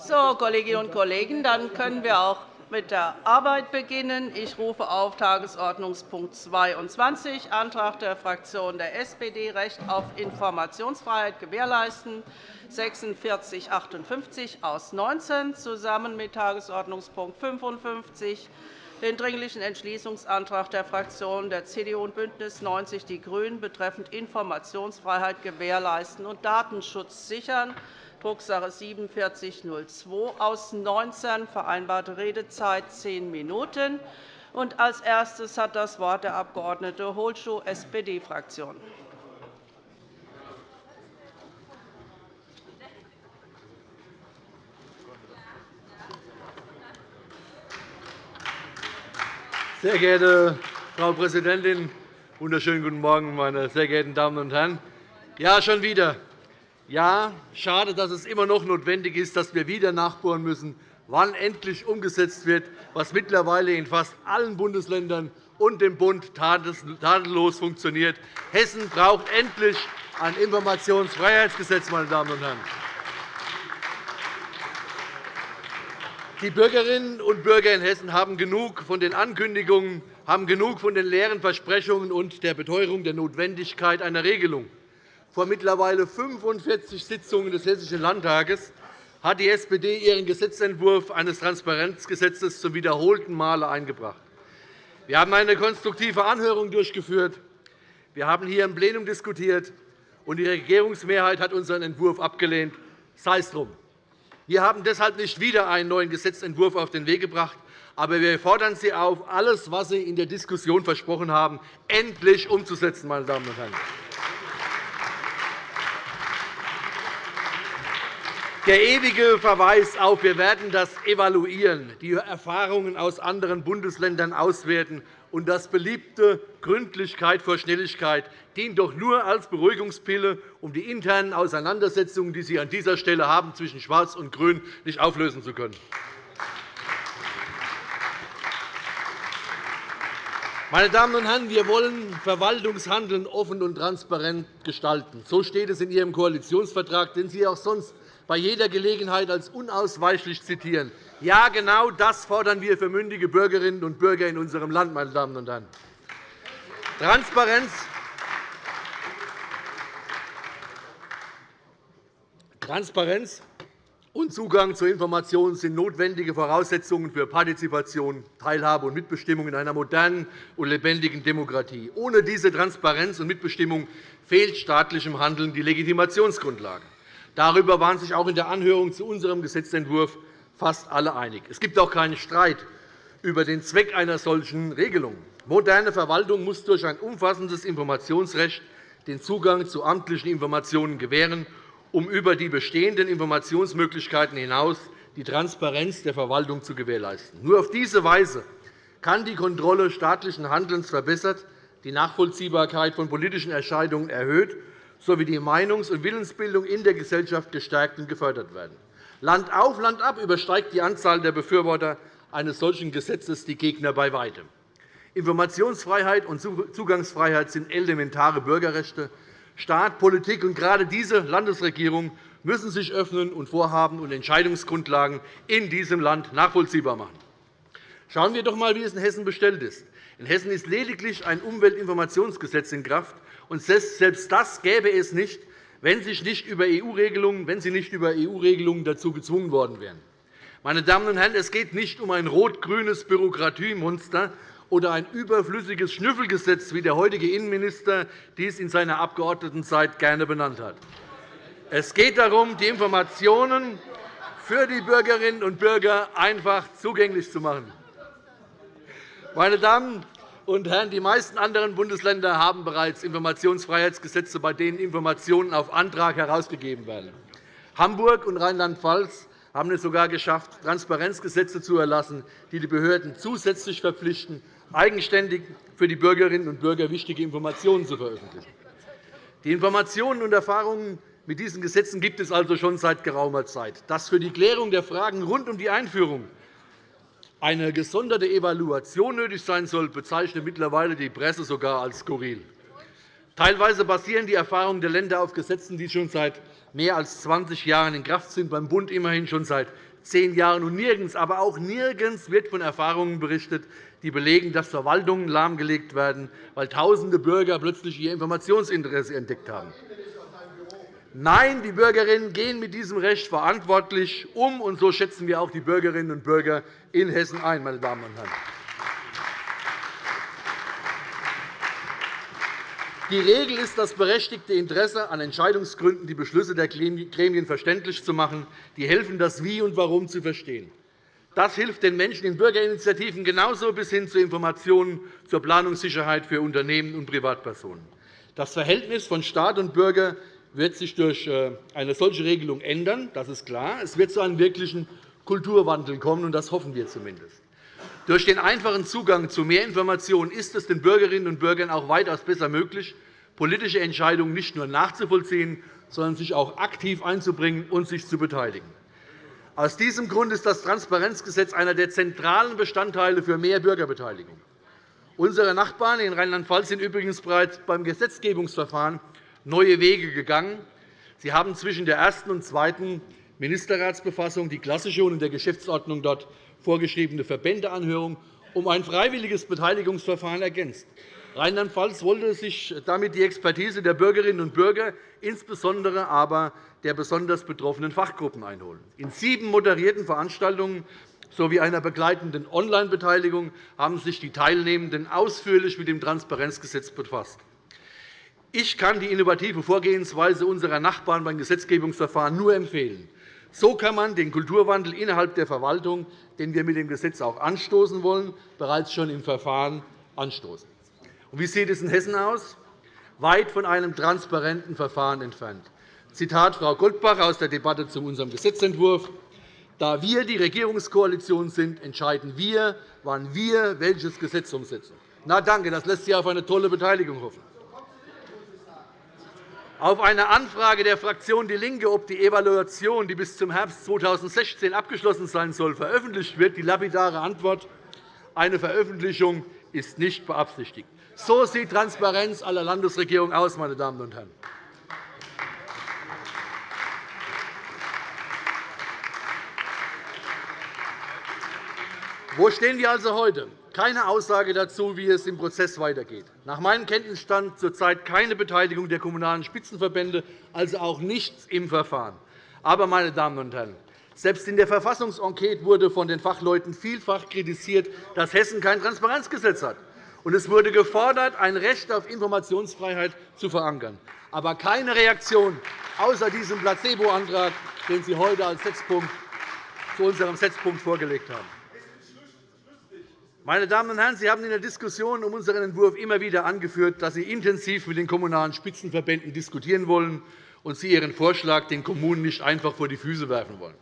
So, Kolleginnen und Kollegen, dann können wir auch mit der Arbeit beginnen. Ich rufe auf Tagesordnungspunkt 22, Antrag der Fraktion der SPD, Recht auf Informationsfreiheit gewährleisten, 4658 aus 19, zusammen mit Tagesordnungspunkt 55, den Dringlichen Entschließungsantrag der Fraktionen der CDU und BÜNDNIS 90 die GRÜNEN betreffend Informationsfreiheit gewährleisten und Datenschutz sichern, Drucksache 4702 aus 19, vereinbarte Redezeit zehn Minuten. Als erstes hat das Wort der Abg. Holschuh, SPD-Fraktion. Sehr geehrte Frau Präsidentin! Wunderschönen guten Morgen, meine sehr geehrten Damen und Herren! Ja, schon wieder. Ja, schade, dass es immer noch notwendig ist, dass wir wieder nachbohren müssen, wann endlich umgesetzt wird, was mittlerweile in fast allen Bundesländern und dem Bund tadellos funktioniert. Hessen braucht endlich ein Informationsfreiheitsgesetz. Meine Damen und Herren. Die Bürgerinnen und Bürger in Hessen haben genug von den Ankündigungen, haben genug von den leeren Versprechungen und der Beteuerung der Notwendigkeit einer Regelung vor mittlerweile 45 Sitzungen des Hessischen Landtages hat die SPD ihren Gesetzentwurf eines Transparenzgesetzes zum wiederholten Male eingebracht. Wir haben eine konstruktive Anhörung durchgeführt. Wir haben hier im Plenum diskutiert, und die Regierungsmehrheit hat unseren Entwurf abgelehnt. Sei es drum. Wir haben deshalb nicht wieder einen neuen Gesetzentwurf auf den Weg gebracht, aber wir fordern Sie auf, alles, was Sie in der Diskussion versprochen haben, endlich umzusetzen. Meine Damen und Herren. Der ewige Verweis auf, wir werden das evaluieren, die Erfahrungen aus anderen Bundesländern auswerten und das beliebte Gründlichkeit vor Schnelligkeit dient doch nur als Beruhigungspille, um die internen Auseinandersetzungen, die Sie an dieser Stelle haben, zwischen Schwarz und Grün nicht auflösen zu können. Meine Damen und Herren, wir wollen Verwaltungshandeln offen und transparent gestalten. So steht es in Ihrem Koalitionsvertrag, den Sie auch sonst bei jeder Gelegenheit als unausweichlich zitieren. Ja, genau das fordern wir für mündige Bürgerinnen und Bürger in unserem Land. Meine Damen und Herren. Transparenz Transparenz und Zugang zu Informationen sind notwendige Voraussetzungen für Partizipation, Teilhabe und Mitbestimmung in einer modernen und lebendigen Demokratie. Ohne diese Transparenz und Mitbestimmung fehlt staatlichem Handeln die Legitimationsgrundlage. Darüber waren sich auch in der Anhörung zu unserem Gesetzentwurf fast alle einig. Es gibt auch keinen Streit über den Zweck einer solchen Regelung. Moderne Verwaltung muss durch ein umfassendes Informationsrecht den Zugang zu amtlichen Informationen gewähren, um über die bestehenden Informationsmöglichkeiten hinaus die Transparenz der Verwaltung zu gewährleisten. Nur auf diese Weise kann die Kontrolle staatlichen Handelns verbessert, die Nachvollziehbarkeit von politischen Entscheidungen erhöht sowie die Meinungs- und Willensbildung in der Gesellschaft gestärkt und gefördert werden. Land auf, Land ab übersteigt die Anzahl der Befürworter eines solchen Gesetzes die Gegner bei weitem. Informationsfreiheit und Zugangsfreiheit sind elementare Bürgerrechte. Staat, Politik und gerade diese Landesregierung müssen sich öffnen und Vorhaben und Entscheidungsgrundlagen in diesem Land nachvollziehbar machen. Schauen wir doch einmal, wie es in Hessen bestellt ist. In Hessen ist lediglich ein Umweltinformationsgesetz in Kraft, und selbst das gäbe es nicht, wenn, wenn Sie nicht über EU-Regelungen dazu gezwungen worden wären. Meine Damen und Herren, es geht nicht um ein rot-grünes Bürokratiemonster oder ein überflüssiges Schnüffelgesetz, wie der heutige Innenminister dies in seiner Abgeordnetenzeit gerne benannt hat. Es geht darum, die Informationen für die Bürgerinnen und Bürger einfach zugänglich zu machen. Meine Damen und Herren, die meisten anderen Bundesländer haben bereits Informationsfreiheitsgesetze, bei denen Informationen auf Antrag herausgegeben werden. Hamburg und Rheinland-Pfalz haben es sogar geschafft, Transparenzgesetze zu erlassen, die die Behörden zusätzlich verpflichten, eigenständig für die Bürgerinnen und Bürger wichtige Informationen zu veröffentlichen. Die Informationen und Erfahrungen mit diesen Gesetzen gibt es also schon seit geraumer Zeit. Dass für die Klärung der Fragen rund um die Einführung eine gesonderte Evaluation nötig sein soll, bezeichnet mittlerweile die Presse sogar als skurril. Teilweise basieren die Erfahrungen der Länder auf Gesetzen, die schon seit mehr als 20 Jahren in Kraft sind, beim Bund immerhin schon seit zehn Jahren. Und nirgends, aber auch nirgends wird von Erfahrungen berichtet, die belegen, dass Verwaltungen lahmgelegt werden, weil tausende Bürger plötzlich ihr Informationsinteresse entdeckt haben. Nein, die Bürgerinnen gehen mit diesem Recht verantwortlich um, und so schätzen wir auch die Bürgerinnen und Bürger in Hessen ein. Meine Damen und Herren. Die Regel ist das berechtigte Interesse an Entscheidungsgründen, die Beschlüsse der Gremien verständlich zu machen, die helfen, das Wie und Warum zu verstehen. Das hilft den Menschen in Bürgerinitiativen genauso bis hin zu Informationen zur Planungssicherheit für Unternehmen und Privatpersonen. Das Verhältnis von Staat und Bürger wird sich durch äh, eine solche Regelung ändern. Das ist klar. Es wird zu einem wirklichen Kulturwandel kommen, und das hoffen wir zumindest. Durch den einfachen Zugang zu mehr Informationen ist es den Bürgerinnen und Bürgern auch weitaus besser möglich, politische Entscheidungen nicht nur nachzuvollziehen, sondern sich auch aktiv einzubringen und sich zu beteiligen. Aus diesem Grund ist das Transparenzgesetz einer der zentralen Bestandteile für mehr Bürgerbeteiligung. Unsere Nachbarn in Rheinland-Pfalz sind übrigens bereits beim Gesetzgebungsverfahren neue Wege gegangen. Sie haben zwischen der ersten und zweiten Ministerratsbefassung die klassische und in der Geschäftsordnung dort vorgeschriebene Verbändeanhörung um ein freiwilliges Beteiligungsverfahren ergänzt. Rheinland-Pfalz wollte sich damit die Expertise der Bürgerinnen und Bürger, insbesondere aber der besonders betroffenen Fachgruppen, einholen. In sieben moderierten Veranstaltungen sowie einer begleitenden Online-Beteiligung haben sich die Teilnehmenden ausführlich mit dem Transparenzgesetz befasst. Ich kann die innovative Vorgehensweise unserer Nachbarn beim Gesetzgebungsverfahren nur empfehlen. So kann man den Kulturwandel innerhalb der Verwaltung, den wir mit dem Gesetz auch anstoßen wollen, bereits schon im Verfahren anstoßen. Und wie sieht es in Hessen aus? Weit von einem transparenten Verfahren entfernt. Zitat Frau Goldbach aus der Debatte zu unserem Gesetzentwurf. Da wir die Regierungskoalition sind, entscheiden wir, wann wir welches Gesetz umsetzen. Na, danke, das lässt sich auf eine tolle Beteiligung hoffen. Auf eine Anfrage der Fraktion DIE LINKE, ob die Evaluation, die bis zum Herbst 2016 abgeschlossen sein soll, veröffentlicht wird, die lapidare Antwort, eine Veröffentlichung ist nicht beabsichtigt. So sieht Transparenz aller Landesregierung aus, meine Damen und Herren. Wo stehen wir also heute? keine Aussage dazu, wie es im Prozess weitergeht. Nach meinem Kenntnisstand zurzeit keine Beteiligung der Kommunalen Spitzenverbände, also auch nichts im Verfahren. Aber, meine Damen und Herren, selbst in der Verfassungsenquete wurde von den Fachleuten vielfach kritisiert, dass Hessen kein Transparenzgesetz hat. Und es wurde gefordert, ein Recht auf Informationsfreiheit zu verankern. Aber keine Reaktion außer diesem Placebo-Antrag, den Sie heute als Setzpunkt zu unserem Setzpunkt vorgelegt haben. Meine Damen und Herren, Sie haben in der Diskussion um unseren Entwurf immer wieder angeführt, dass Sie intensiv mit den Kommunalen Spitzenverbänden diskutieren wollen und Sie Ihren Vorschlag den Kommunen nicht einfach vor die Füße werfen wollen.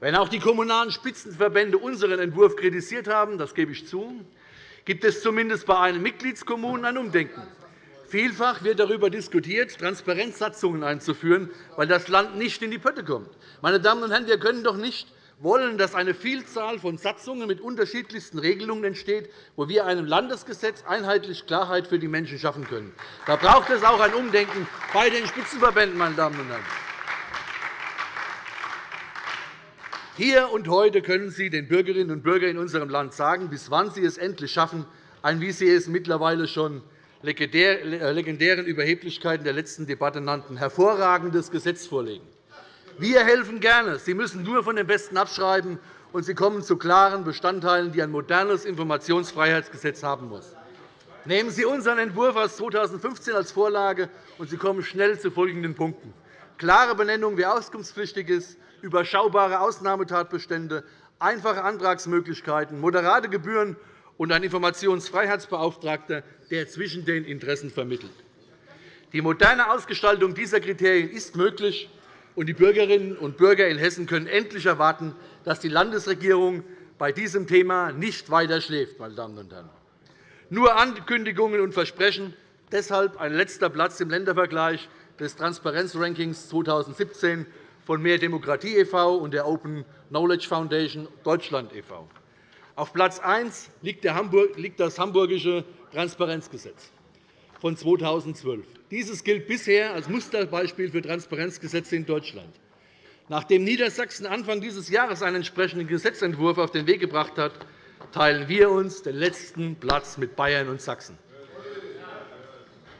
Wenn auch die Kommunalen Spitzenverbände unseren Entwurf kritisiert haben, das gebe ich zu, gibt es zumindest bei einigen Mitgliedskommunen ein Umdenken. Vielfach wird darüber diskutiert, Transparenzsatzungen einzuführen, weil das Land nicht in die Pötte kommt. Meine Damen und Herren, wir können doch nicht wollen, dass eine Vielzahl von Satzungen mit unterschiedlichsten Regelungen entsteht, wo wir einem Landesgesetz einheitlich Klarheit für die Menschen schaffen können. Da braucht es auch ein Umdenken bei den Spitzenverbänden. Meine Damen und Herren. Hier und heute können Sie den Bürgerinnen und Bürgern in unserem Land sagen, bis wann Sie es endlich schaffen, ein, wie Sie es mittlerweile schon legendären Überheblichkeiten der letzten Debatte nannten, hervorragendes Gesetz vorlegen. Wir helfen gerne. Sie müssen nur von dem Besten abschreiben, und Sie kommen zu klaren Bestandteilen, die ein modernes Informationsfreiheitsgesetz haben muss. Nehmen Sie unseren Entwurf aus 2015 als Vorlage, und Sie kommen schnell zu folgenden Punkten. Klare Benennung, wer auskunftspflichtig ist, überschaubare Ausnahmetatbestände, einfache Antragsmöglichkeiten, moderate Gebühren und ein Informationsfreiheitsbeauftragter, der zwischen den Interessen vermittelt. Die moderne Ausgestaltung dieser Kriterien ist möglich und die Bürgerinnen und Bürger in Hessen können endlich erwarten, dass die Landesregierung bei diesem Thema nicht weiter schläft. Meine Damen und Herren. Nur Ankündigungen und Versprechen. Deshalb ein letzter Platz im Ländervergleich des Transparenzrankings 2017 von Mehr Demokratie e.V. und der Open Knowledge Foundation Deutschland e.V. Auf Platz 1 liegt das hamburgische Transparenzgesetz. Von 2012. Dieses gilt bisher als Musterbeispiel für Transparenzgesetze in Deutschland. Nachdem Niedersachsen Anfang dieses Jahres einen entsprechenden Gesetzentwurf auf den Weg gebracht hat, teilen wir uns den letzten Platz mit Bayern und Sachsen.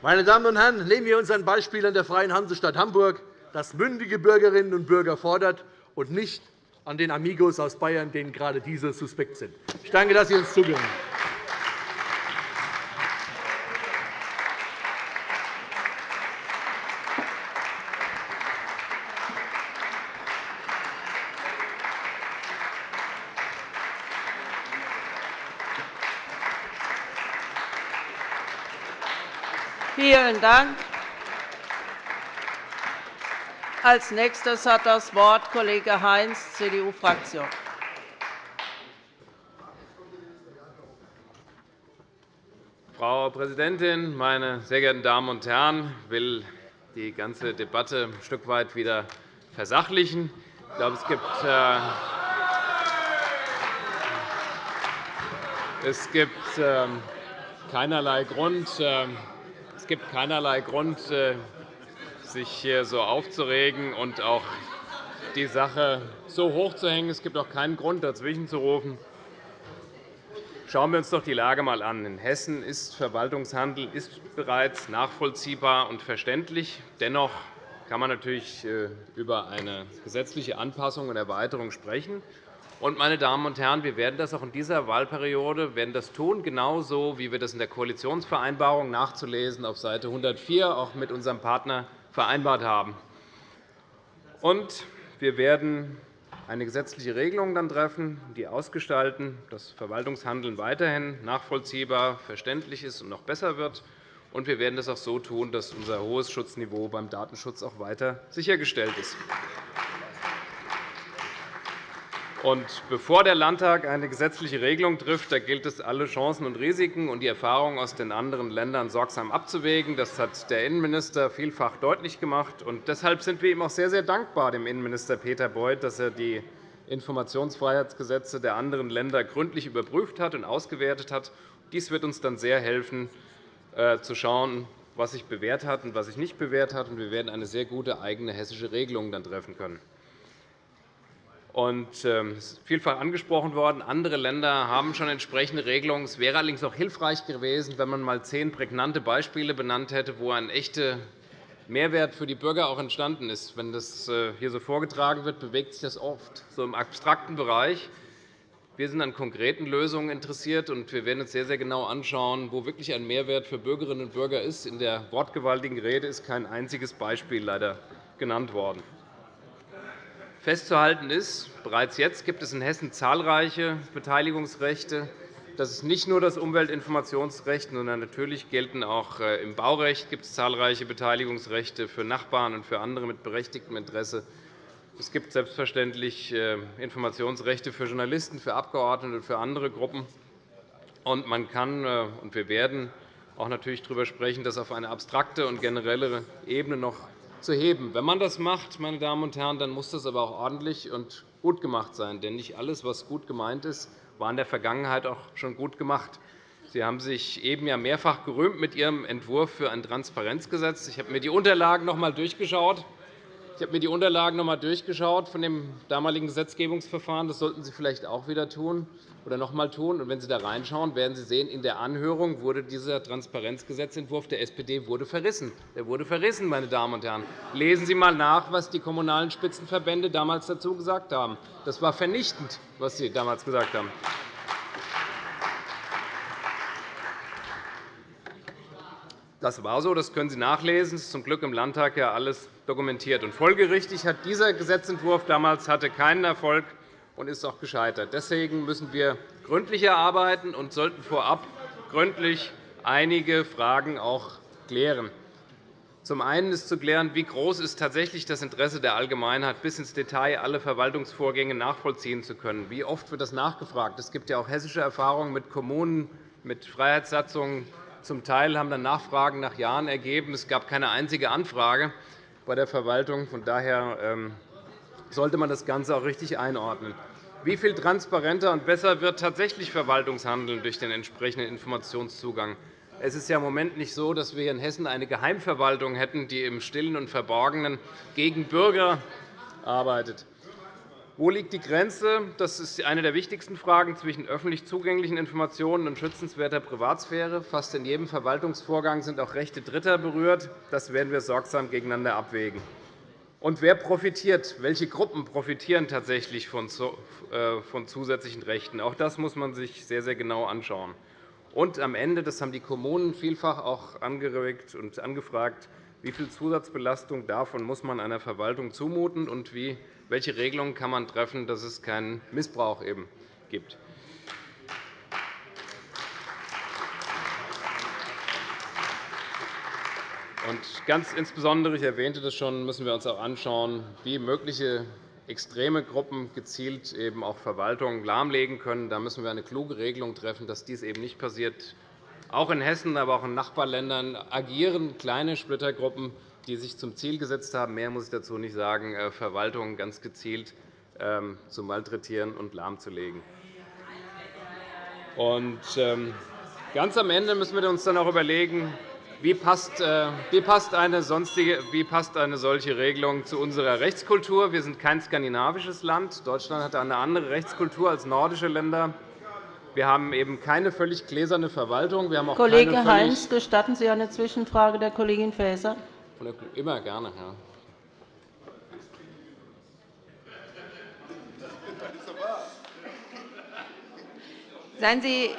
Meine Damen und Herren, nehmen wir uns ein Beispiel an der Freien Hansestadt Hamburg, das mündige Bürgerinnen und Bürger fordert, und nicht an den Amigos aus Bayern, denen gerade diese suspekt sind. Ich danke, dass Sie uns zugehört Dank. Als nächstes hat das Wort Kollege Heinz, CDU-Fraktion. Frau Präsidentin, meine sehr geehrten Damen und Herren! Ich will die ganze Debatte ein Stück weit wieder versachlichen. Ich glaube, es gibt, äh, es gibt ähm, keinerlei Grund, ähm, es gibt keinerlei Grund, äh, sich hier so aufzuregen und auch die Sache so hoch zu hängen. Es gibt auch keinen Grund, dazwischen zu rufen. Schauen wir uns doch die Lage einmal an. In Hessen ist Verwaltungshandel ist bereits nachvollziehbar und verständlich. Dennoch kann man natürlich äh, über eine gesetzliche Anpassung und Erweiterung sprechen. Und, meine Damen und Herren, wir werden das auch in dieser Wahlperiode werden das tun, genauso wie wir das in der Koalitionsvereinbarung nachzulesen auf Seite 104 auch mit unserem Partner vereinbart haben. Und wir werden eine gesetzliche Regelung dann treffen, die ausgestalten, dass Verwaltungshandeln weiterhin nachvollziehbar, verständlich ist und noch besser wird. Und wir werden das auch so tun, dass unser hohes Schutzniveau beim Datenschutz auch weiter sichergestellt ist. Und bevor der Landtag eine gesetzliche Regelung trifft, da gilt es, alle Chancen und Risiken und die Erfahrungen aus den anderen Ländern sorgsam abzuwägen. Das hat der Innenminister vielfach deutlich gemacht. Und deshalb sind wir ihm auch sehr, sehr dankbar, dem Innenminister Peter Beuth, dass er die Informationsfreiheitsgesetze der anderen Länder gründlich überprüft hat und ausgewertet hat. Dies wird uns dann sehr helfen, äh, zu schauen, was sich bewährt hat und was sich nicht bewährt hat. Wir werden eine sehr gute eigene hessische Regelung dann treffen können. Und, ähm, vielfach angesprochen worden, andere Länder haben schon entsprechende Regelungen. Es wäre allerdings auch hilfreich gewesen, wenn man einmal zehn prägnante Beispiele benannt hätte, wo ein echter Mehrwert für die Bürger auch entstanden ist. Wenn das äh, hier so vorgetragen wird, bewegt sich das oft so im abstrakten Bereich. Wir sind an konkreten Lösungen interessiert, und wir werden uns sehr, sehr genau anschauen, wo wirklich ein Mehrwert für Bürgerinnen und Bürger ist. In der wortgewaltigen Rede ist kein einziges Beispiel leider genannt worden. Festzuhalten ist, bereits jetzt gibt es in Hessen zahlreiche Beteiligungsrechte. Das ist nicht nur das Umweltinformationsrecht, sondern natürlich gelten auch äh, im Baurecht gibt es zahlreiche Beteiligungsrechte für Nachbarn und für andere mit berechtigtem Interesse. Es gibt selbstverständlich äh, Informationsrechte für Journalisten, für Abgeordnete und für andere Gruppen. Und man kann äh, und wir werden auch natürlich darüber sprechen, dass auf eine abstrakte und generelle Ebene noch zu heben. Wenn man das macht, meine Damen und Herren, dann muss das aber auch ordentlich und gut gemacht sein. Denn nicht alles, was gut gemeint ist, war in der Vergangenheit auch schon gut gemacht. Sie haben sich eben ja mehrfach gerühmt mit Ihrem Entwurf für ein Transparenzgesetz. Ich habe mir die Unterlagen noch einmal durchgeschaut. Ich habe mir die Unterlagen noch einmal durchgeschaut von dem damaligen Gesetzgebungsverfahren. Das sollten Sie vielleicht auch wieder tun oder noch einmal tun. Und wenn Sie da reinschauen, werden Sie sehen, in der Anhörung wurde dieser Transparenzgesetzentwurf der SPD wurde verrissen. Der wurde verrissen, meine Damen und Herren. Lesen Sie einmal nach, was die Kommunalen Spitzenverbände damals dazu gesagt haben. Das war vernichtend, was Sie damals gesagt haben. Das war so, das können Sie nachlesen. Das ist zum Glück im Landtag ja alles dokumentiert. Und folgerichtig hat dieser Gesetzentwurf damals hatte keinen Erfolg und ist auch gescheitert. Deswegen müssen wir gründlicher arbeiten und sollten vorab gründlich einige Fragen auch klären. Zum einen ist zu klären, wie groß ist tatsächlich das Interesse der Allgemeinheit, bis ins Detail alle Verwaltungsvorgänge nachvollziehen zu können. Wie oft wird das nachgefragt? Es gibt ja auch hessische Erfahrungen mit Kommunen, mit Freiheitssatzungen, zum Teil haben dann Nachfragen nach Jahren ergeben. Es gab keine einzige Anfrage bei der Verwaltung. Von daher ähm, sollte man das Ganze auch richtig einordnen. Wie viel transparenter und besser wird tatsächlich Verwaltungshandeln durch den entsprechenden Informationszugang? Es ist ja im Moment nicht so, dass wir in Hessen eine Geheimverwaltung hätten, die im Stillen und Verborgenen gegen Bürger arbeitet. Wo liegt die Grenze? Das ist eine der wichtigsten Fragen zwischen öffentlich zugänglichen Informationen und schützenswerter Privatsphäre. Fast in jedem Verwaltungsvorgang sind auch Rechte Dritter berührt. Das werden wir sorgsam gegeneinander abwägen. Und wer profitiert? Welche Gruppen profitieren tatsächlich von äh, zusätzlichen Rechten? Auch das muss man sich sehr, sehr genau anschauen. Und am Ende, das haben die Kommunen vielfach auch angeregt und angefragt, wie viel Zusatzbelastung davon muss man einer Verwaltung zumuten und wie welche Regelungen kann man treffen, dass es keinen Missbrauch eben gibt. Und ganz insbesondere, ich erwähnte das schon, müssen wir uns auch anschauen, wie mögliche extreme Gruppen gezielt eben auch Verwaltungen lahmlegen können. Da müssen wir eine kluge Regelung treffen, dass dies eben nicht passiert. Auch in Hessen, aber auch in Nachbarländern agieren kleine Splittergruppen, die sich zum Ziel gesetzt haben, mehr muss ich dazu nicht sagen, äh, Verwaltungen ganz gezielt ähm, zu malträtieren und lahmzulegen. Und ähm, ganz am Ende müssen wir uns dann auch überlegen, wie passt, äh, wie passt, eine sonstige, wie passt eine solche Regelung zu unserer Rechtskultur? Wir sind kein skandinavisches Land. Deutschland hat eine andere Rechtskultur als nordische Länder. Wir haben eben keine völlig gläserne Verwaltung. Wir haben auch Kollege Heinz, gestatten Sie eine Zwischenfrage der Kollegin Faeser? Immer gerne, ja. Seien Sie,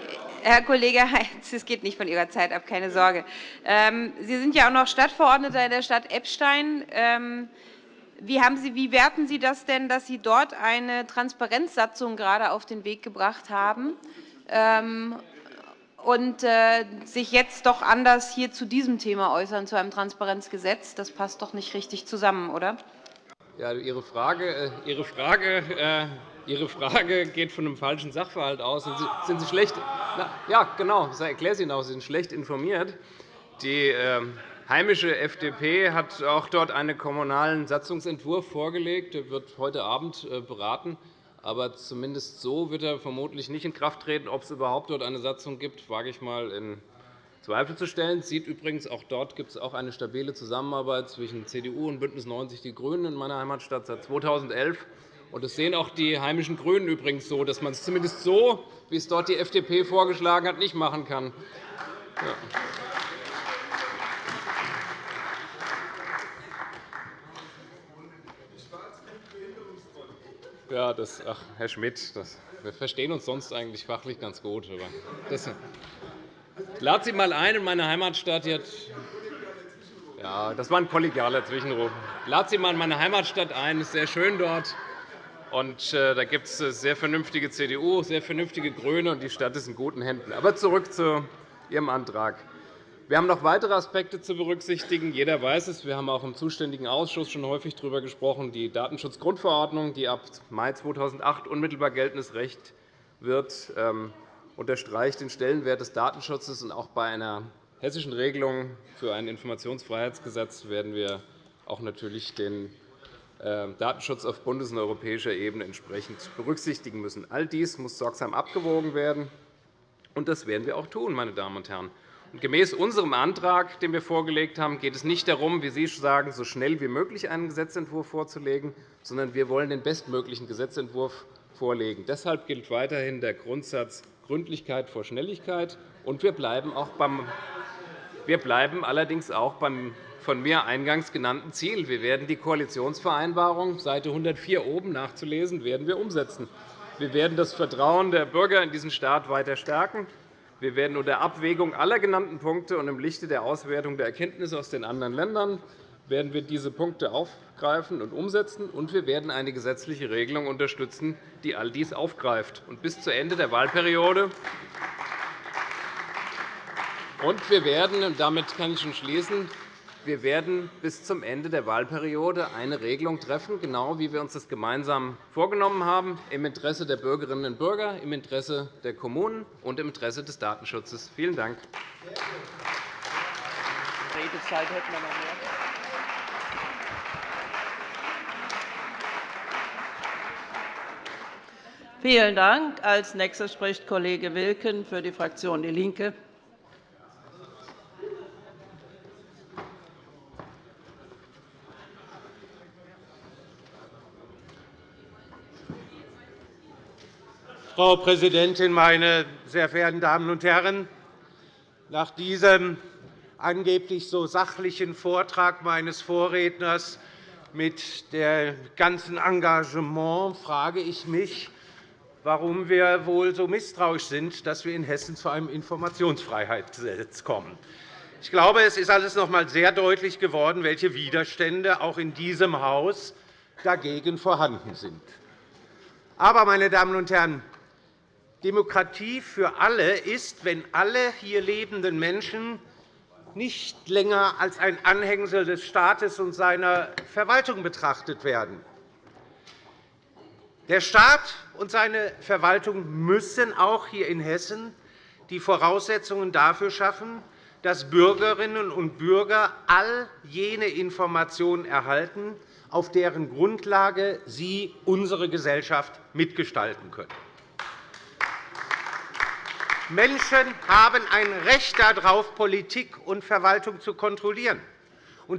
Herr Kollege Heinz, es geht nicht von Ihrer Zeit ab, keine Sorge. Ähm, Sie sind ja auch noch Stadtverordneter in der Stadt Eppstein. Ähm, wie, Sie, wie werten Sie das denn, dass Sie dort eine Transparenzsatzung gerade auf den Weg gebracht haben? Und äh, sich jetzt doch anders hier zu diesem Thema äußern, zu einem Transparenzgesetz. Das passt doch nicht richtig zusammen, oder? Ja, Ihre Frage, äh, Ihre Frage äh, Ihre Frage geht von einem falschen Sachverhalt aus. Sind Sie, schlecht? Na, ja, genau. Ich erkläre es Ihnen auch. Sie sind schlecht informiert. Die äh, heimische FDP hat auch dort einen kommunalen Satzungsentwurf vorgelegt. Der wird heute Abend äh, beraten. Aber zumindest so wird er vermutlich nicht in Kraft treten. Ob es überhaupt dort eine Satzung gibt, wage ich einmal in Zweifel zu stellen. Sieht übrigens auch dort gibt es auch eine stabile Zusammenarbeit zwischen CDU und BÜNDNIS 90 die GRÜNEN in meiner Heimatstadt seit 2011. Und das sehen auch die heimischen GRÜNEN übrigens so, dass man es zumindest so, wie es dort die FDP vorgeschlagen hat, nicht machen kann. Ja. Ja, das, ach, Herr Schmidt, das, wir verstehen uns sonst eigentlich fachlich ganz gut. Aber das, lade Sie einmal ein in meine Heimatstadt. Ja, das war ein kollegialer Zwischenruf. Lade Sie einmal in meine Heimatstadt ein. Es ist sehr schön dort. Und, äh, da gibt es sehr vernünftige CDU, sehr vernünftige GRÜNE, und die Stadt ist in guten Händen. Aber zurück zu Ihrem Antrag. Wir haben noch weitere Aspekte zu berücksichtigen. Jeder weiß es. Wir haben auch im zuständigen Ausschuss schon häufig darüber gesprochen. Die Datenschutzgrundverordnung, die ab Mai 2008 unmittelbar geltendes Recht wird, ähm, unterstreicht den Stellenwert des Datenschutzes. Und auch bei einer hessischen Regelung für ein Informationsfreiheitsgesetz werden wir auch natürlich den ähm, Datenschutz auf bundes- und europäischer Ebene entsprechend berücksichtigen müssen. All dies muss sorgsam abgewogen werden, und das werden wir auch tun, meine Damen und Herren. Gemäß unserem Antrag, den wir vorgelegt haben, geht es nicht darum, wie Sie sagen, so schnell wie möglich einen Gesetzentwurf vorzulegen, sondern wir wollen den bestmöglichen Gesetzentwurf vorlegen. Deshalb gilt weiterhin der Grundsatz Gründlichkeit vor Schnelligkeit. Und wir bleiben, auch beim, wir bleiben allerdings auch beim von mir eingangs genannten Ziel. Wir werden die Koalitionsvereinbarung, Seite 104 oben nachzulesen, werden wir umsetzen. Wir werden das Vertrauen der Bürger in diesen Staat weiter stärken. Wir werden unter Abwägung aller genannten Punkte und im Lichte der Auswertung der Erkenntnisse aus den anderen Ländern werden wir diese Punkte aufgreifen und umsetzen, und wir werden eine gesetzliche Regelung unterstützen, die all dies aufgreift. Und bis zu Ende der Wahlperiode und wir werden, und damit kann ich schon schließen, wir werden bis zum Ende der Wahlperiode eine Regelung treffen, genau wie wir uns das gemeinsam vorgenommen haben, im Interesse der Bürgerinnen und Bürger, im Interesse der Kommunen und im Interesse des Datenschutzes. Vielen Dank. Redezeit hätten wir noch mehr. Vielen Dank. Als nächster spricht Kollege Wilken für die Fraktion DIE LINKE. Frau Präsidentin, meine sehr verehrten Damen und Herren! Nach diesem angeblich so sachlichen Vortrag meines Vorredners mit dem ganzen Engagement frage ich mich, warum wir wohl so misstrauisch sind, dass wir in Hessen zu einem Informationsfreiheitsgesetz kommen. Ich glaube, es ist alles noch einmal sehr deutlich geworden, welche Widerstände auch in diesem Haus dagegen vorhanden sind. Aber, meine Damen und Herren, Demokratie für alle ist, wenn alle hier lebenden Menschen nicht länger als ein Anhängsel des Staates und seiner Verwaltung betrachtet werden. Der Staat und seine Verwaltung müssen auch hier in Hessen die Voraussetzungen dafür schaffen, dass Bürgerinnen und Bürger all jene Informationen erhalten, auf deren Grundlage sie unsere Gesellschaft mitgestalten können. Menschen haben ein Recht darauf, Politik und Verwaltung zu kontrollieren.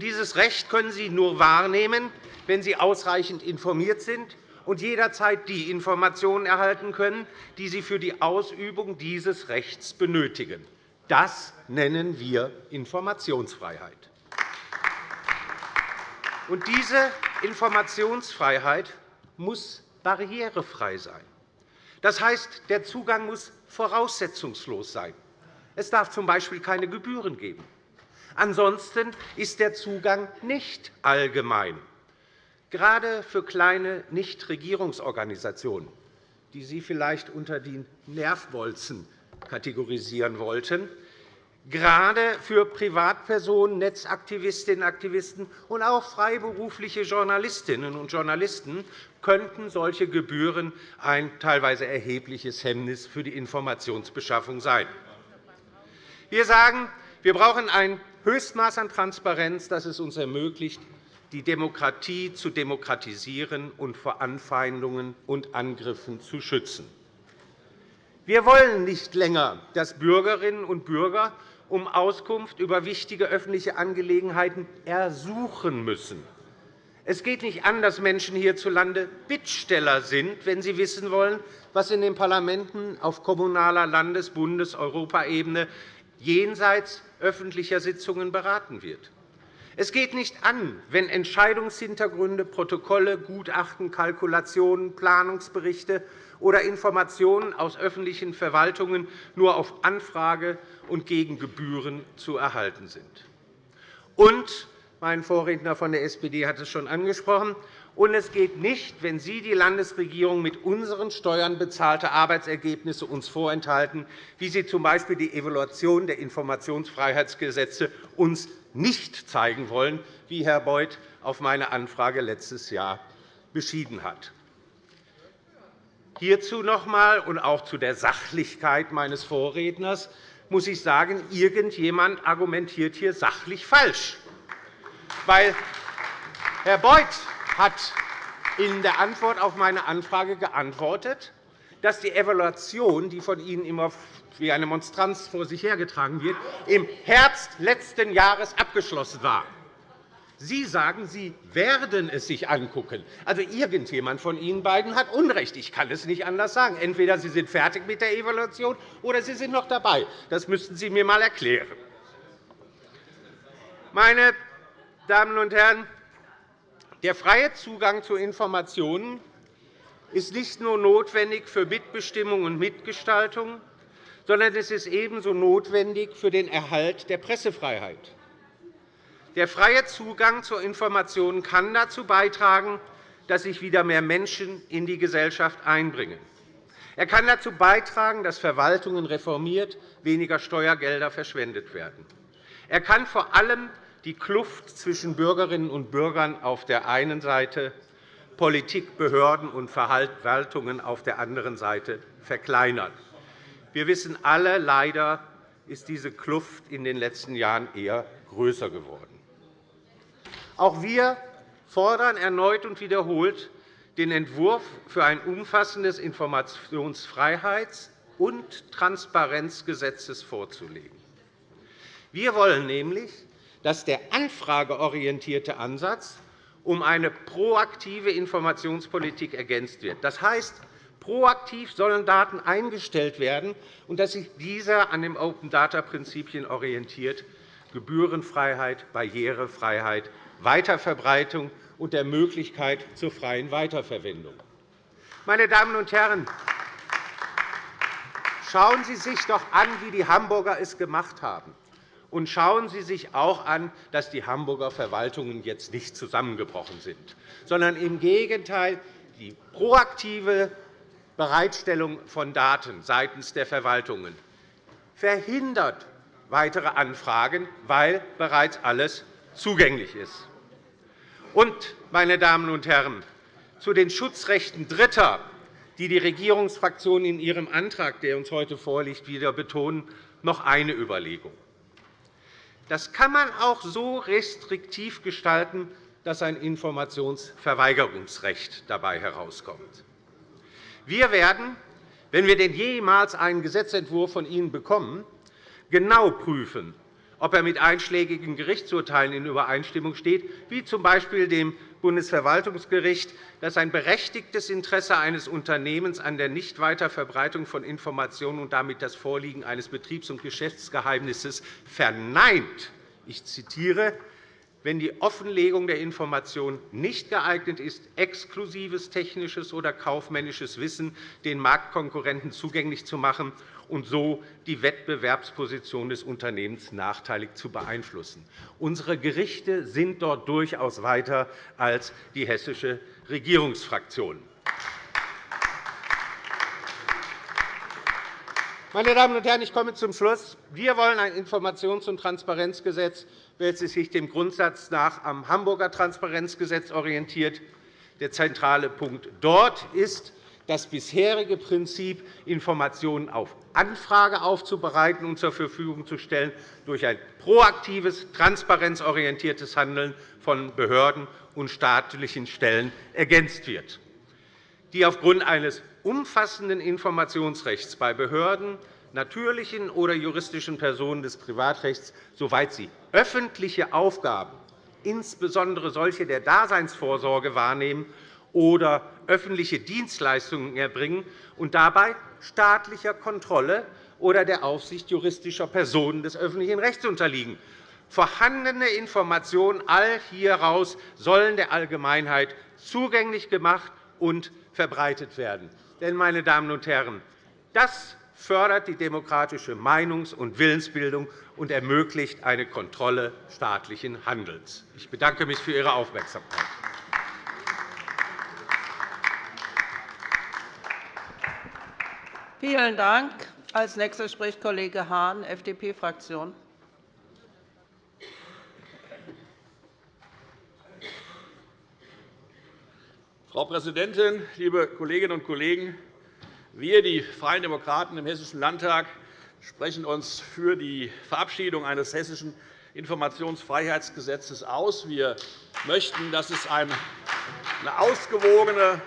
dieses Recht können sie nur wahrnehmen, wenn sie ausreichend informiert sind und jederzeit die Informationen erhalten können, die sie für die Ausübung dieses Rechts benötigen. Das nennen wir Informationsfreiheit. Und diese Informationsfreiheit muss barrierefrei sein. Das heißt, der Zugang muss voraussetzungslos sein. Es darf z.B. keine Gebühren geben. Ansonsten ist der Zugang nicht allgemein. Gerade für kleine Nichtregierungsorganisationen, die Sie vielleicht unter die Nervbolzen kategorisieren wollten, gerade für Privatpersonen, Netzaktivistinnen und Aktivisten und auch freiberufliche Journalistinnen und Journalisten könnten solche Gebühren ein teilweise erhebliches Hemmnis für die Informationsbeschaffung sein. Wir sagen, wir brauchen ein Höchstmaß an Transparenz, das es uns ermöglicht, die Demokratie zu demokratisieren und vor Anfeindungen und Angriffen zu schützen. Wir wollen nicht länger, dass Bürgerinnen und Bürger um Auskunft über wichtige öffentliche Angelegenheiten ersuchen müssen. Es geht nicht an, dass Menschen hierzulande Bittsteller sind, wenn sie wissen wollen, was in den Parlamenten auf kommunaler, Landes-, Bundes- und Europaebene jenseits öffentlicher Sitzungen beraten wird. Es geht nicht an, wenn Entscheidungshintergründe, Protokolle, Gutachten, Kalkulationen, Planungsberichte oder Informationen aus öffentlichen Verwaltungen nur auf Anfrage und gegen Gebühren zu erhalten sind. Und mein Vorredner von der SPD hat es schon angesprochen. Und es geht nicht, wenn Sie, die Landesregierung, mit unseren Steuern bezahlte Arbeitsergebnisse uns vorenthalten, wie Sie z.B. die Evaluation der Informationsfreiheitsgesetze uns nicht zeigen wollen, wie Herr Beuth auf meine Anfrage letztes Jahr beschieden hat. Hierzu noch einmal und auch zu der Sachlichkeit meines Vorredners muss ich sagen, irgendjemand argumentiert hier sachlich falsch. Weil Herr Beuth hat in der Antwort auf meine Anfrage geantwortet, dass die Evaluation, die von Ihnen immer wie eine Monstranz vor sich hergetragen wird, im Herbst letzten Jahres abgeschlossen war. Sie sagen, Sie werden es sich angucken. Also irgendjemand von Ihnen beiden hat Unrecht. Ich kann es nicht anders sagen. Entweder Sie sind fertig mit der Evaluation oder Sie sind noch dabei. Das müssten Sie mir einmal erklären. Meine Damen und Herren, der freie Zugang zu Informationen ist nicht nur notwendig für Mitbestimmung und Mitgestaltung, sondern es ist ebenso notwendig für den Erhalt der Pressefreiheit. Der freie Zugang zu Informationen kann dazu beitragen, dass sich wieder mehr Menschen in die Gesellschaft einbringen. Er kann dazu beitragen, dass Verwaltungen reformiert, weniger Steuergelder verschwendet werden. Er kann vor allem die Kluft zwischen Bürgerinnen und Bürgern auf der einen Seite, Politik, Behörden und Verwaltungen auf der anderen Seite verkleinern. Wir wissen alle, leider ist diese Kluft in den letzten Jahren eher größer geworden. Auch wir fordern erneut und wiederholt, den Entwurf für ein umfassendes Informationsfreiheits- und Transparenzgesetz vorzulegen. Wir wollen nämlich, dass der anfrageorientierte Ansatz um eine proaktive Informationspolitik ergänzt wird. Das heißt, Proaktiv sollen Daten eingestellt werden, und dass sich dieser an den Open-Data-Prinzipien orientiert, Gebührenfreiheit, Barrierefreiheit, Weiterverbreitung und der Möglichkeit zur freien Weiterverwendung. Meine Damen und Herren, schauen Sie sich doch an, wie die Hamburger es gemacht haben. Und schauen Sie sich auch an, dass die Hamburger Verwaltungen jetzt nicht zusammengebrochen sind, sondern im Gegenteil die proaktive Bereitstellung von Daten seitens der Verwaltungen verhindert weitere Anfragen, weil bereits alles zugänglich ist. Und, meine Damen und Herren, zu den Schutzrechten Dritter, die die Regierungsfraktionen in ihrem Antrag, der uns heute vorliegt, wieder betonen, noch eine Überlegung. Das kann man auch so restriktiv gestalten, dass ein Informationsverweigerungsrecht dabei herauskommt. Wir werden, wenn wir denn jemals einen Gesetzentwurf von Ihnen bekommen, genau prüfen, ob er mit einschlägigen Gerichtsurteilen in Übereinstimmung steht, wie z. B. dem Bundesverwaltungsgericht, das ein berechtigtes Interesse eines Unternehmens an der Nichtweiterverbreitung von Informationen und damit das Vorliegen eines Betriebs- und Geschäftsgeheimnisses verneint. Ich zitiere wenn die Offenlegung der Information nicht geeignet ist, exklusives technisches oder kaufmännisches Wissen den Marktkonkurrenten zugänglich zu machen und so die Wettbewerbsposition des Unternehmens nachteilig zu beeinflussen. Unsere Gerichte sind dort durchaus weiter als die hessische Regierungsfraktion. Meine Damen und Herren, ich komme zum Schluss. Wir wollen ein Informations- und Transparenzgesetz, welches sich dem Grundsatz nach am Hamburger Transparenzgesetz orientiert. Der zentrale Punkt dort ist, das bisherige Prinzip, Informationen auf Anfrage aufzubereiten und zur Verfügung zu stellen, durch ein proaktives, transparenzorientiertes Handeln von Behörden und staatlichen Stellen ergänzt wird die aufgrund eines umfassenden Informationsrechts bei Behörden, natürlichen oder juristischen Personen des Privatrechts, soweit sie öffentliche Aufgaben, insbesondere solche der Daseinsvorsorge, wahrnehmen oder öffentliche Dienstleistungen erbringen und dabei staatlicher Kontrolle oder der Aufsicht juristischer Personen des öffentlichen Rechts unterliegen. Vorhandene Informationen all hieraus sollen der Allgemeinheit zugänglich gemacht und verbreitet werden. Denn, meine Damen und Herren, das fördert die demokratische Meinungs- und Willensbildung und ermöglicht eine Kontrolle staatlichen Handelns. Ich bedanke mich für Ihre Aufmerksamkeit. Vielen Dank. Als nächster spricht Kollege Hahn, FDP-Fraktion. Frau Präsidentin, liebe Kolleginnen und Kollegen! Wir, die Freien Demokraten im Hessischen Landtag, sprechen uns für die Verabschiedung eines Hessischen Informationsfreiheitsgesetzes aus. Wir möchten, dass es eine ausgewogene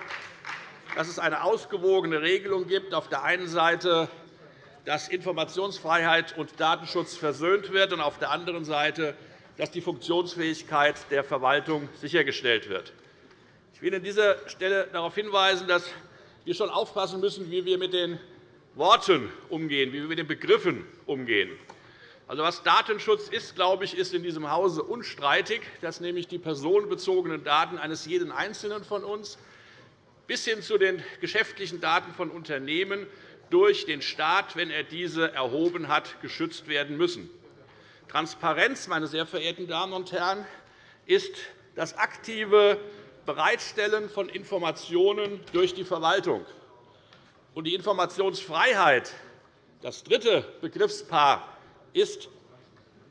Regelung gibt, auf der einen Seite, dass Informationsfreiheit und Datenschutz versöhnt wird, und auf der anderen Seite, dass die Funktionsfähigkeit der Verwaltung sichergestellt wird. Ich will an dieser Stelle darauf hinweisen, dass wir schon aufpassen müssen, wie wir mit den Worten umgehen, wie wir mit den Begriffen umgehen. Also, was Datenschutz ist, glaube ich, ist in diesem Hause unstreitig, dass nämlich die personenbezogenen Daten eines jeden Einzelnen von uns bis hin zu den geschäftlichen Daten von Unternehmen durch den Staat, wenn er diese erhoben hat, geschützt werden müssen. Transparenz, meine sehr verehrten Damen und Herren, ist das aktive Bereitstellen von Informationen durch die Verwaltung. Die Informationsfreiheit, das dritte Begriffspaar, ist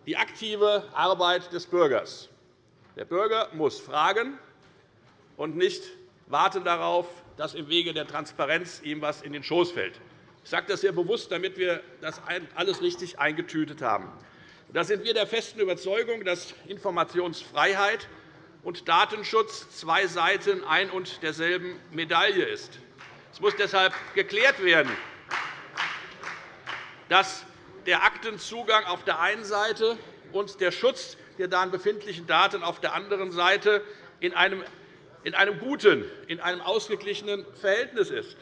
die aktive Arbeit des Bürgers. Der Bürger muss fragen und nicht warten darauf, dass im Wege der Transparenz ihm etwas in den Schoß fällt. Ich sage das sehr bewusst, damit wir das alles richtig eingetütet haben. Da sind wir der festen Überzeugung, dass Informationsfreiheit und Datenschutz zwei Seiten ein und derselben Medaille ist. Es muss deshalb geklärt werden, dass der Aktenzugang auf der einen Seite und der Schutz der darin befindlichen Daten auf der anderen Seite in einem, in einem guten, in einem ausgeglichenen Verhältnis ist.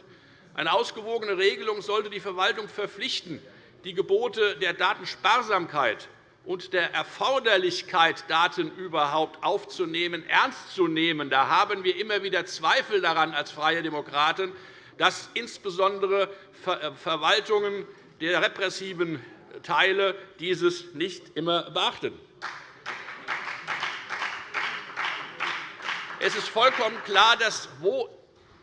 Eine ausgewogene Regelung sollte die Verwaltung verpflichten, die Gebote der Datensparsamkeit und der Erforderlichkeit, Daten überhaupt aufzunehmen, ernst zu nehmen. Da haben wir immer wieder Zweifel daran als Freie Demokraten, dass insbesondere äh, Verwaltungen der repressiven Teile dieses nicht immer beachten. Es ist vollkommen klar, dass, wo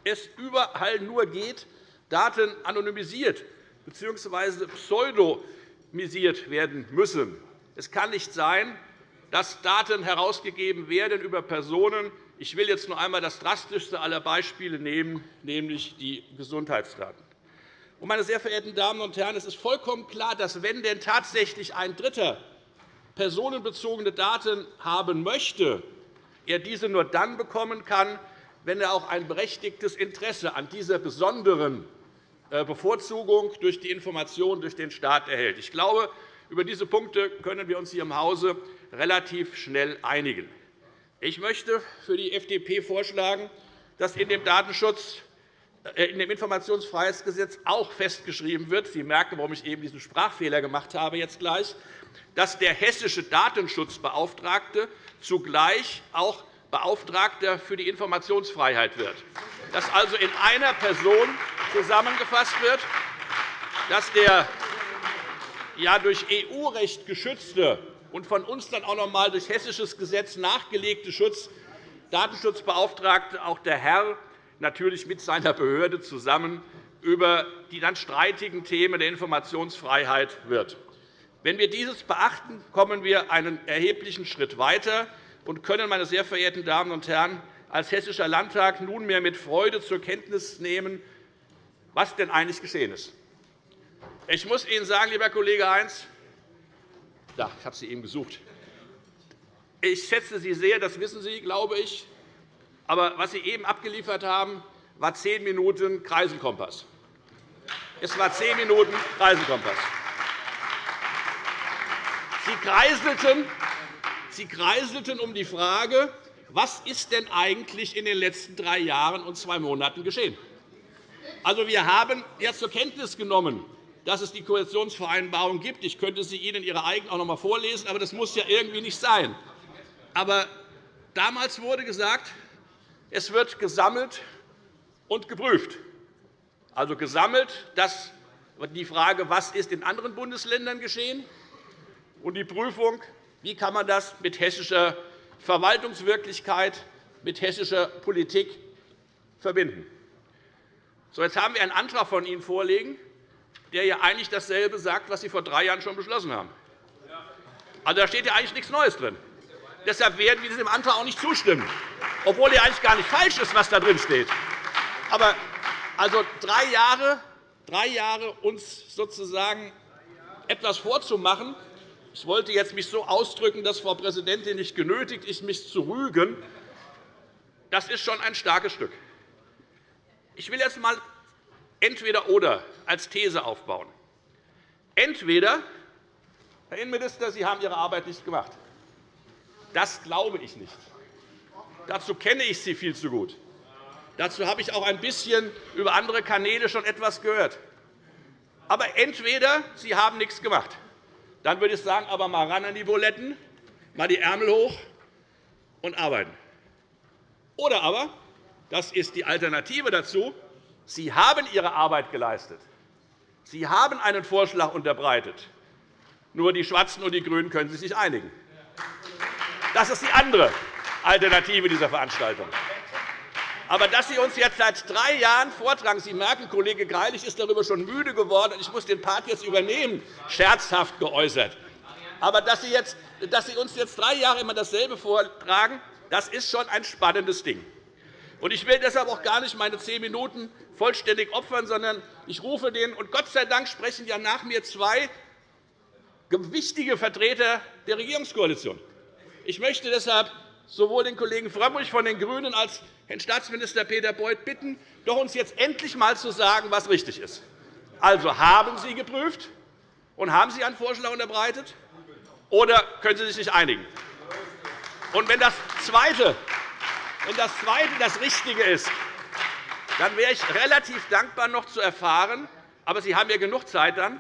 es überall nur geht, Daten anonymisiert bzw. pseudonymisiert werden müssen. Es kann nicht sein, dass Daten herausgegeben werden über Personen. Ich will jetzt nur einmal das drastischste aller Beispiele nehmen, nämlich die Gesundheitsdaten. Meine sehr verehrten Damen und Herren, es ist vollkommen klar, dass wenn denn tatsächlich ein Dritter personenbezogene Daten haben möchte, er diese nur dann bekommen kann, wenn er auch ein berechtigtes Interesse an dieser besonderen äh, Bevorzugung durch die Information durch den Staat erhält. Ich glaube, über diese Punkte können wir uns hier im Hause relativ schnell einigen. Ich möchte für die FDP vorschlagen, dass in dem Datenschutz äh, in dem Informationsfreiheitsgesetz auch festgeschrieben wird, Sie merken, warum ich eben diesen Sprachfehler gemacht habe, jetzt gleich, dass der hessische Datenschutzbeauftragte zugleich auch Beauftragter für die Informationsfreiheit wird, dass also in einer Person zusammengefasst wird, dass der ja durch EU-Recht geschützte und von uns dann auch noch einmal durch hessisches Gesetz nachgelegte Schutz Datenschutzbeauftragte auch der Herr natürlich mit seiner Behörde zusammen über die dann streitigen Themen der Informationsfreiheit wird. Wenn wir dieses beachten, kommen wir einen erheblichen Schritt weiter und können, meine sehr verehrten Damen und Herren, als Hessischer Landtag nunmehr mit Freude zur Kenntnis nehmen, was denn eigentlich geschehen ist. Ich muss Ihnen sagen, lieber Kollege Heinz, da, ich habe Sie eben gesucht. Ich schätze Sie sehr, das wissen Sie, glaube ich. Aber was Sie eben abgeliefert haben, war zehn Minuten Kreisenkompass. Es war zehn Minuten Kreisenkompass. Sie kreiselten, Sie kreiselten um die Frage, was ist denn eigentlich in den letzten drei Jahren und zwei Monaten geschehen? Also, wir haben ja zur Kenntnis genommen, dass es die Koalitionsvereinbarung gibt. Ich könnte sie Ihnen Ihre eigenen auch noch einmal vorlesen, aber das muss ja irgendwie nicht sein. Aber damals wurde gesagt, es wird gesammelt und geprüft. Also gesammelt das, die Frage, was ist in anderen Bundesländern geschehen, und die Prüfung, wie kann man das mit hessischer Verwaltungswirklichkeit, mit hessischer Politik verbinden. So, jetzt haben wir einen Antrag von Ihnen vorliegen, der ja eigentlich dasselbe sagt, was Sie vor drei Jahren schon beschlossen haben. Also, da steht ja eigentlich nichts Neues drin. Deshalb werden wir diesem Antrag auch nicht zustimmen, obwohl er eigentlich gar nicht falsch ist, was da drin steht. Aber also drei Jahre, drei Jahre uns sozusagen etwas vorzumachen, ich wollte jetzt mich so ausdrücken, dass Frau Präsidentin nicht genötigt ist, mich zu rügen. Das ist schon ein starkes Stück. Ich will jetzt einmal entweder oder als These aufbauen. Entweder, Herr Innenminister, Sie haben Ihre Arbeit nicht gemacht. Das glaube ich nicht. Dazu kenne ich Sie viel zu gut. Dazu habe ich auch ein bisschen über andere Kanäle schon etwas gehört. Aber entweder Sie haben nichts gemacht. Dann würde ich sagen, aber mal ran an die Buletten, mal die Ärmel hoch und arbeiten. Oder aber, das ist die Alternative dazu, Sie haben Ihre Arbeit geleistet. Sie haben einen Vorschlag unterbreitet. Nur die Schwarzen und die GRÜNEN können sich nicht einigen. Das ist die andere Alternative dieser Veranstaltung. Aber dass Sie uns jetzt seit drei Jahren vortragen, Sie merken, Kollege Greilich ist darüber schon müde geworden, ich muss den Part jetzt übernehmen, scherzhaft geäußert. Aber dass Sie, jetzt, dass Sie uns jetzt drei Jahre immer dasselbe vortragen, das ist schon ein spannendes Ding. Ich will deshalb auch gar nicht meine zehn Minuten vollständig opfern, sondern ich rufe den, und Gott sei Dank sprechen ja nach mir zwei wichtige Vertreter der Regierungskoalition. Ich möchte deshalb sowohl den Kollegen Frömmrich von den GRÜNEN als Herrn Staatsminister Peter Beuth bitten, doch uns jetzt endlich einmal zu sagen, was richtig ist. Also, haben Sie geprüft und haben Sie einen Vorschlag unterbreitet, oder können Sie sich nicht einigen? Und wenn das Zweite, wenn das, Zweite das Richtige ist, dann wäre ich relativ dankbar, noch zu erfahren, aber Sie haben ja genug Zeit dann,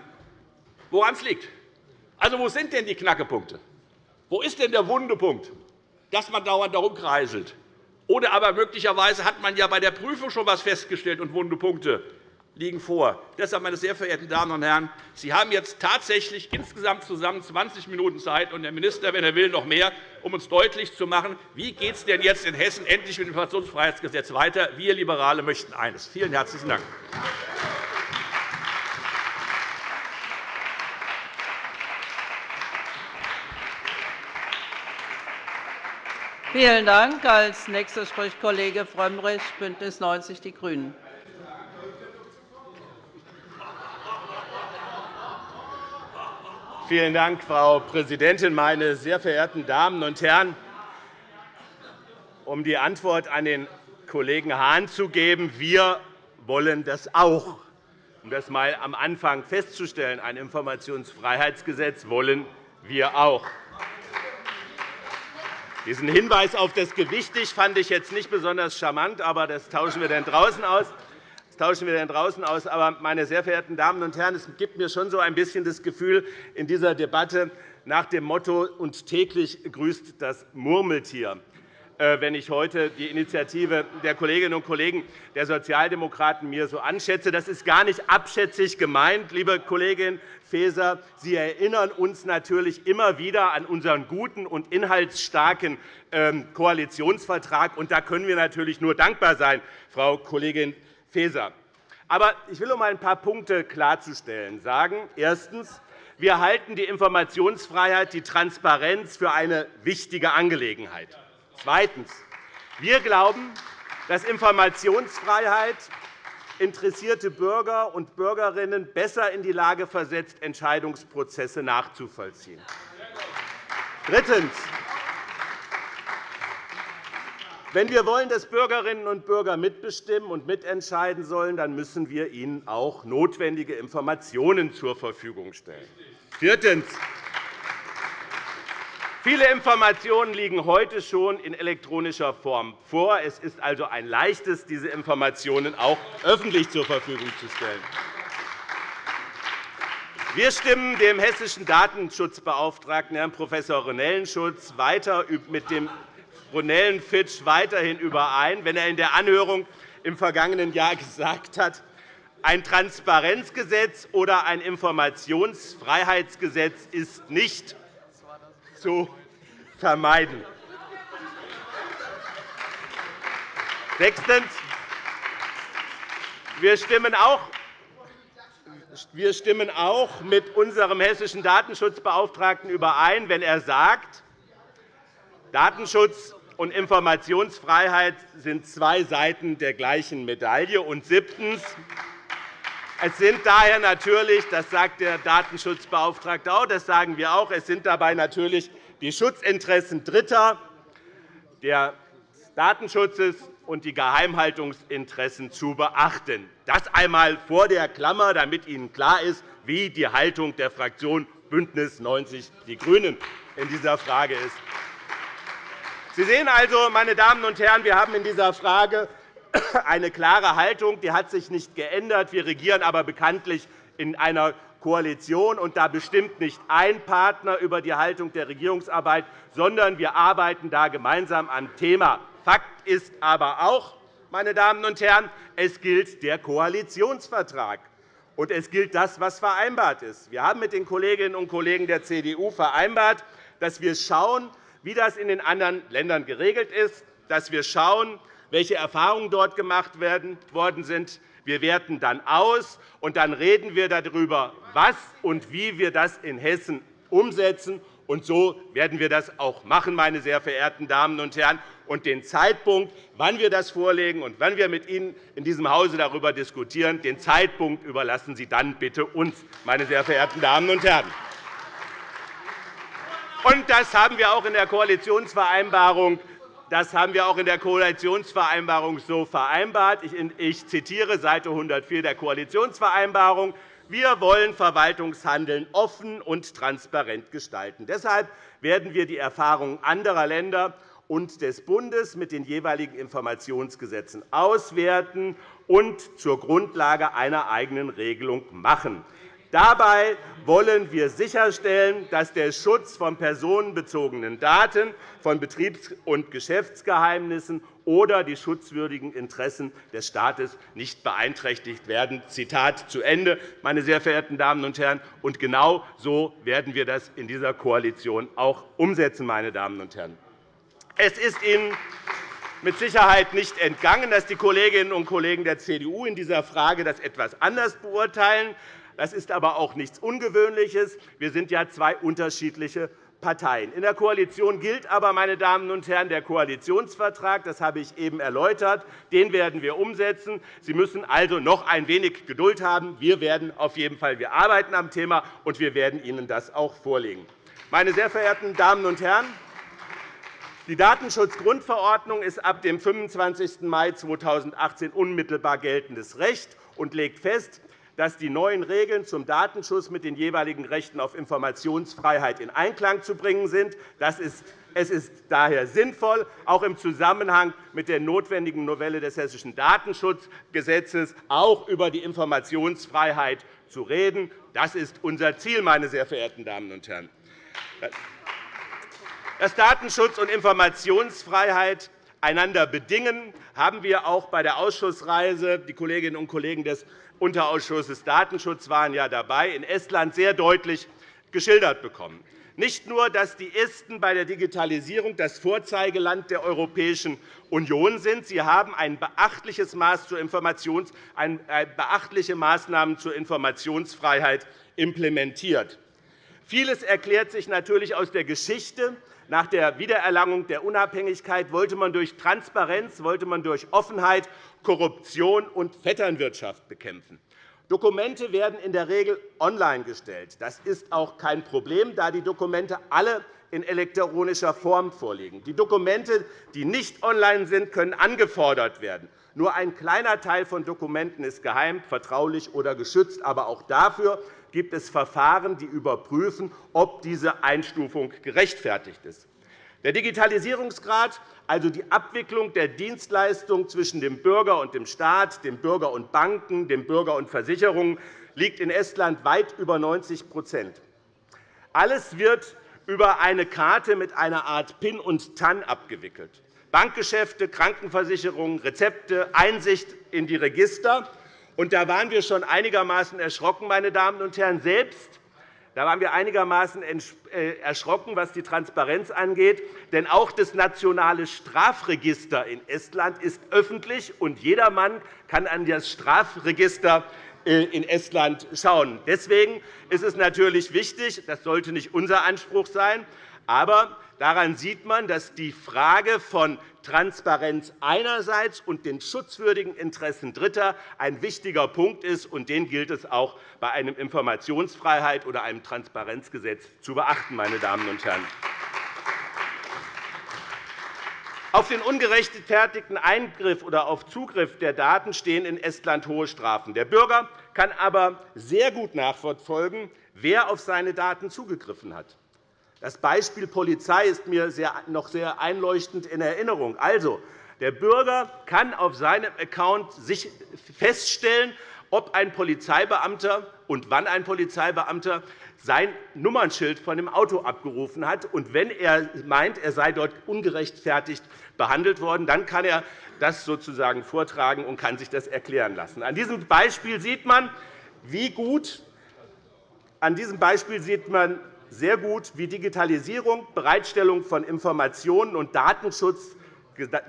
woran es liegt. Also, wo sind denn die Knackepunkte? Wo ist denn der Wundepunkt, dass man dauernd darum kreiselt? Oder aber möglicherweise hat man ja bei der Prüfung schon etwas festgestellt und Wundepunkte liegen vor. Deshalb, meine sehr verehrten Damen und Herren, Sie haben jetzt tatsächlich insgesamt zusammen 20 Minuten Zeit, und der Minister, wenn er will, noch mehr, um uns deutlich zu machen, wie geht es denn jetzt in Hessen endlich mit dem Informationsfreiheitsgesetz weiter. Wir Liberale möchten eines. Vielen herzlichen Dank. Vielen Dank. Als nächster spricht Kollege Frömmrich, BÜNDNIS 90 die GRÜNEN. Vielen Dank, Frau Präsidentin, meine sehr verehrten Damen und Herren! Um die Antwort an den Kollegen Hahn zu geben, wir wollen das auch. Um das einmal am Anfang festzustellen, ein Informationsfreiheitsgesetz wollen wir auch. Diesen Hinweis auf das Gewichtig fand ich jetzt nicht besonders charmant, aber das tauschen wir dann draußen aus. Tauschen wir dann draußen aus. Aber, meine sehr verehrten Damen und Herren, es gibt mir schon so ein bisschen das Gefühl in dieser Debatte nach dem Motto und täglich grüßt das Murmeltier. Äh, wenn ich heute die Initiative der Kolleginnen und Kollegen der Sozialdemokraten mir so anschätze. Das ist gar nicht abschätzig gemeint, liebe Kollegin Faeser. Sie erinnern uns natürlich immer wieder an unseren guten und inhaltsstarken ähm, Koalitionsvertrag. Und da können wir natürlich nur dankbar sein, Frau Kollegin Faeser. Aber ich will, um ein paar Punkte klarzustellen, sagen, erstens, wir halten die Informationsfreiheit, die Transparenz für eine wichtige Angelegenheit. Zweitens. Wir glauben, dass Informationsfreiheit interessierte Bürger und Bürgerinnen besser in die Lage versetzt, Entscheidungsprozesse nachzuvollziehen. Drittens. Wenn wir wollen, dass Bürgerinnen und Bürger mitbestimmen und mitentscheiden sollen, dann müssen wir ihnen auch notwendige Informationen zur Verfügung stellen. Viertens. Viele Informationen liegen heute schon in elektronischer Form vor. Es ist also ein Leichtes, diese Informationen auch öffentlich zur Verfügung zu stellen. Wir stimmen dem hessischen Datenschutzbeauftragten, Herrn Prof. Ronellenschutz, weiter mit dem Ronellenfitch weiterhin überein, wenn er in der Anhörung im vergangenen Jahr gesagt hat, ein Transparenzgesetz oder ein Informationsfreiheitsgesetz ist nicht zu vermeiden. Sechstens. Wir stimmen auch wir stimmen auch mit unserem hessischen Datenschutzbeauftragten überein, wenn er sagt, Datenschutz und Informationsfreiheit sind zwei Seiten der gleichen Medaille. Und siebtens. Es sind daher natürlich, das sagt der Datenschutzbeauftragte auch, das sagen wir auch, es sind dabei natürlich die Schutzinteressen Dritter, des Datenschutzes und die Geheimhaltungsinteressen zu beachten. Das einmal vor der Klammer, damit Ihnen klar ist, wie die Haltung der Fraktion BÜNDNIS 90 die GRÜNEN in dieser Frage ist. Sie sehen also, meine Damen und Herren, wir haben in dieser Frage eine klare Haltung, die hat sich nicht geändert. Wir regieren aber bekanntlich in einer Koalition, und da bestimmt nicht ein Partner über die Haltung der Regierungsarbeit, sondern wir arbeiten da gemeinsam am Thema. Fakt ist aber auch, meine Damen und Herren, es gilt der Koalitionsvertrag. Und es gilt das, was vereinbart ist. Wir haben mit den Kolleginnen und Kollegen der CDU vereinbart, dass wir schauen, wie das in den anderen Ländern geregelt ist, dass wir schauen, welche Erfahrungen dort gemacht worden sind. Wir werten dann aus, und dann reden wir darüber, was und wie wir das in Hessen umsetzen. Und so werden wir das auch machen, meine sehr verehrten Damen und Herren. Und den Zeitpunkt, wann wir das vorlegen und wann wir mit Ihnen in diesem Hause darüber diskutieren, den Zeitpunkt überlassen Sie dann bitte uns, meine sehr verehrten Damen und Herren. Und das haben wir auch in der Koalitionsvereinbarung das haben wir auch in der Koalitionsvereinbarung so vereinbart. Ich zitiere Seite 104 der Koalitionsvereinbarung. Wir wollen Verwaltungshandeln offen und transparent gestalten. Deshalb werden wir die Erfahrungen anderer Länder und des Bundes mit den jeweiligen Informationsgesetzen auswerten und zur Grundlage einer eigenen Regelung machen. Dabei wollen wir sicherstellen, dass der Schutz von personenbezogenen Daten, von Betriebs- und Geschäftsgeheimnissen oder die schutzwürdigen Interessen des Staates nicht beeinträchtigt werden. Zitat zu Ende, meine sehr verehrten Damen und Herren. Und genau so werden wir das in dieser Koalition auch umsetzen. Meine Damen und Herren. Es ist Ihnen mit Sicherheit nicht entgangen, dass die Kolleginnen und Kollegen der CDU in dieser Frage das etwas anders beurteilen. Das ist aber auch nichts Ungewöhnliches. Wir sind ja zwei unterschiedliche Parteien. In der Koalition gilt aber, meine Damen und Herren, der Koalitionsvertrag. Das habe ich eben erläutert. Den werden wir umsetzen. Sie müssen also noch ein wenig Geduld haben. Wir werden auf jeden Fall wir arbeiten am Thema, und wir werden Ihnen das auch vorlegen. Meine sehr verehrten Damen und Herren, die Datenschutzgrundverordnung ist ab dem 25. Mai 2018 unmittelbar geltendes Recht und legt fest, dass die neuen Regeln zum Datenschutz mit den jeweiligen Rechten auf Informationsfreiheit in Einklang zu bringen sind. Es ist daher sinnvoll, auch im Zusammenhang mit der notwendigen Novelle des Hessischen Datenschutzgesetzes auch über die Informationsfreiheit zu reden. Das ist unser Ziel, meine sehr verehrten Damen und Herren. Dass Datenschutz und Informationsfreiheit einander bedingen, haben wir auch bei der Ausschussreise die Kolleginnen und Kollegen des Unterausschusses Datenschutz waren ja dabei, in Estland sehr deutlich geschildert bekommen. Nicht nur, dass die Esten bei der Digitalisierung das Vorzeigeland der Europäischen Union sind, sie haben ein beachtliches Maß zur Informations äh, beachtliche Maßnahmen zur Informationsfreiheit implementiert. Vieles erklärt sich natürlich aus der Geschichte. Nach der Wiedererlangung der Unabhängigkeit wollte man durch Transparenz, wollte man durch Offenheit Korruption und Vetternwirtschaft bekämpfen. Dokumente werden in der Regel online gestellt. Das ist auch kein Problem, da die Dokumente alle in elektronischer Form vorliegen. Die Dokumente, die nicht online sind, können angefordert werden. Nur ein kleiner Teil von Dokumenten ist geheim, vertraulich oder geschützt. Aber auch dafür gibt es Verfahren, die überprüfen, ob diese Einstufung gerechtfertigt ist. Der Digitalisierungsgrad, also die Abwicklung der Dienstleistung zwischen dem Bürger und dem Staat, dem Bürger und Banken, dem Bürger und Versicherungen, liegt in Estland weit über 90% Alles wird über eine Karte mit einer Art PIN und TAN abgewickelt. Bankgeschäfte, Krankenversicherungen, Rezepte, Einsicht in die Register. Und da waren wir schon einigermaßen erschrocken, meine Damen und Herren, selbst da waren wir einigermaßen äh, erschrocken, was die Transparenz angeht. Denn auch das nationale Strafregister in Estland ist öffentlich, und jedermann kann an das Strafregister äh, in Estland schauen. Deswegen ist es natürlich wichtig, das sollte nicht unser Anspruch sein, aber daran sieht man, dass die Frage von Transparenz einerseits und den schutzwürdigen Interessen Dritter ein wichtiger Punkt ist. und Den gilt es auch bei einem Informationsfreiheit oder einem Transparenzgesetz zu beachten. Meine Damen und Herren. Auf den ungerechtfertigten Eingriff oder auf Zugriff der Daten stehen in Estland hohe Strafen. Der Bürger kann aber sehr gut nachverfolgen, wer auf seine Daten zugegriffen hat. Das Beispiel Polizei ist mir noch sehr einleuchtend in Erinnerung. Also, der Bürger kann auf seinem Account feststellen, ob ein Polizeibeamter und wann ein Polizeibeamter sein Nummernschild von dem Auto abgerufen hat. Und wenn er meint, er sei dort ungerechtfertigt behandelt worden, dann kann er das sozusagen vortragen und kann sich das erklären lassen. An diesem Beispiel sieht man, wie gut an diesem Beispiel sieht man, sehr gut, wie Digitalisierung, Bereitstellung von Informationen und Datenschutz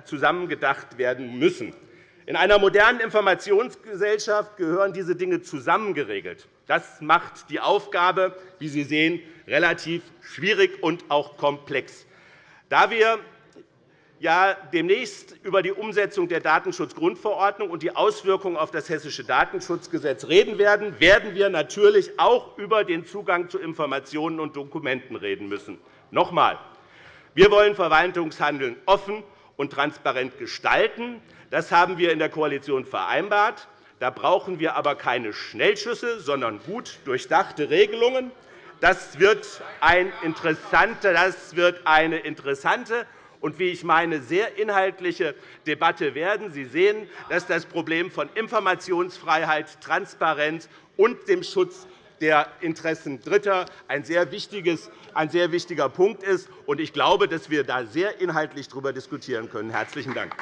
zusammengedacht werden müssen. In einer modernen Informationsgesellschaft gehören diese Dinge zusammengeregelt. Das macht die Aufgabe, wie Sie sehen, relativ schwierig und auch komplex. Da wir ja demnächst über die Umsetzung der Datenschutzgrundverordnung und die Auswirkungen auf das Hessische Datenschutzgesetz reden werden, werden wir natürlich auch über den Zugang zu Informationen und Dokumenten reden müssen. Noch einmal. Wir wollen Verwaltungshandeln offen und transparent gestalten. Das haben wir in der Koalition vereinbart. Da brauchen wir aber keine Schnellschüsse, sondern gut durchdachte Regelungen. Das wird, ein das wird eine interessante und, wie ich meine, sehr inhaltliche Debatte werden. Sie sehen, dass das Problem von Informationsfreiheit, Transparenz und dem Schutz der Interessen Dritter ein sehr, ein sehr wichtiger Punkt ist. Ich glaube, dass wir da sehr inhaltlich darüber diskutieren können. – Herzlichen Dank.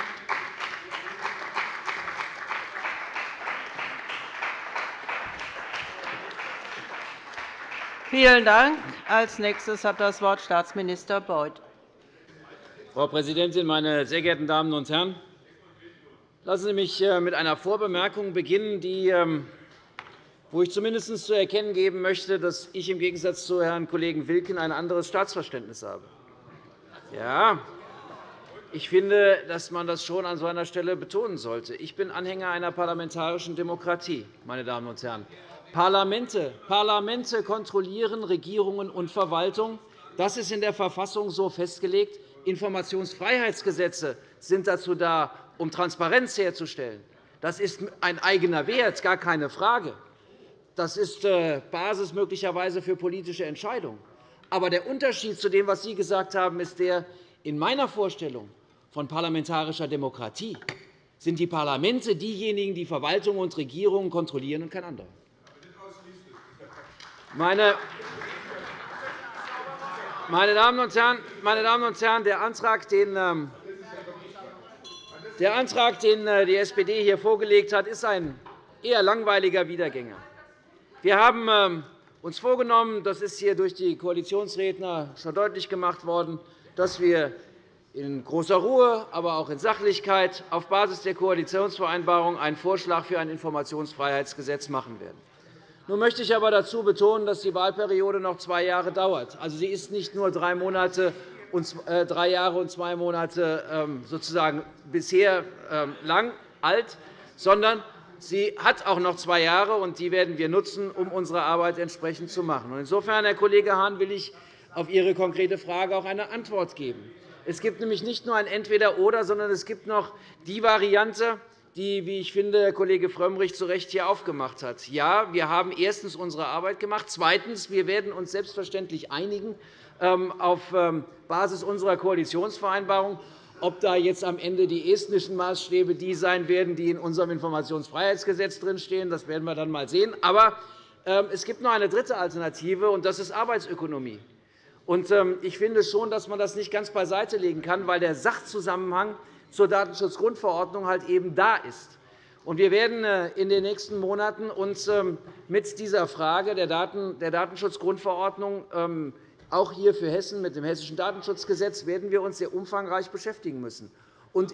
Vielen Dank. Als nächstes hat das Wort Staatsminister Beuth. Frau Präsidentin, meine sehr geehrten Damen und Herren! Lassen Sie mich äh, mit einer Vorbemerkung beginnen, die ähm, wo ich zumindest zu erkennen geben möchte, dass ich im Gegensatz zu Herrn Kollegen Wilken ein anderes Staatsverständnis habe. Ja, ich finde, dass man das schon an so einer Stelle betonen sollte. Ich bin Anhänger einer parlamentarischen Demokratie. Meine Damen und Herren. Parlamente, Parlamente kontrollieren Regierungen und Verwaltung. Das ist in der Verfassung so festgelegt. Informationsfreiheitsgesetze sind dazu da, um Transparenz herzustellen. Das ist ein eigener Wert, gar keine Frage. Das ist äh, Basis möglicherweise für politische Entscheidungen. Aber der Unterschied zu dem, was Sie gesagt haben, ist der, in meiner Vorstellung von parlamentarischer Demokratie sind die Parlamente diejenigen, die Verwaltung und Regierungen kontrollieren, und kein anderer. Meine Damen und Herren, meine Damen und Herren der Antrag, den ähm, der Antrag, den äh, die SPD hier vorgelegt hat, ist ein eher langweiliger Wiedergänger. Wir haben ähm, uns vorgenommen, das ist hier durch die Koalitionsredner schon deutlich gemacht worden, dass wir in großer Ruhe, aber auch in Sachlichkeit auf Basis der Koalitionsvereinbarung einen Vorschlag für ein Informationsfreiheitsgesetz machen werden. Nun möchte ich aber dazu betonen, dass die Wahlperiode noch zwei Jahre dauert. Also, sie ist nicht nur drei, Monate und, äh, drei Jahre und zwei Monate ähm, sozusagen bisher ähm, lang alt, sondern Sie hat auch noch zwei Jahre, und die werden wir nutzen, um unsere Arbeit entsprechend zu machen. Insofern, Herr Kollege Hahn, will ich auf Ihre konkrete Frage auch eine Antwort geben. Es gibt nämlich nicht nur ein Entweder-Oder, sondern es gibt noch die Variante, die, wie ich finde, Herr Kollege Frömmrich zu Recht hier aufgemacht hat. Ja, wir haben erstens unsere Arbeit gemacht. Zweitens, wir werden uns selbstverständlich einigen ähm, auf ähm, Basis unserer Koalitionsvereinbarung ob da jetzt am Ende die estnischen Maßstäbe die sein werden, die in unserem Informationsfreiheitsgesetz drinstehen, das werden wir dann einmal sehen. Aber ähm, es gibt noch eine dritte Alternative, und das ist Arbeitsökonomie. Ich finde schon, dass man das nicht ganz beiseite legen kann, weil der Sachzusammenhang zur Datenschutzgrundverordnung halt eben da ist. Wir werden äh, in den nächsten Monaten uns ähm, mit dieser Frage der Datenschutzgrundverordnung auch hier für Hessen mit dem Hessischen Datenschutzgesetz werden wir uns sehr umfangreich beschäftigen müssen.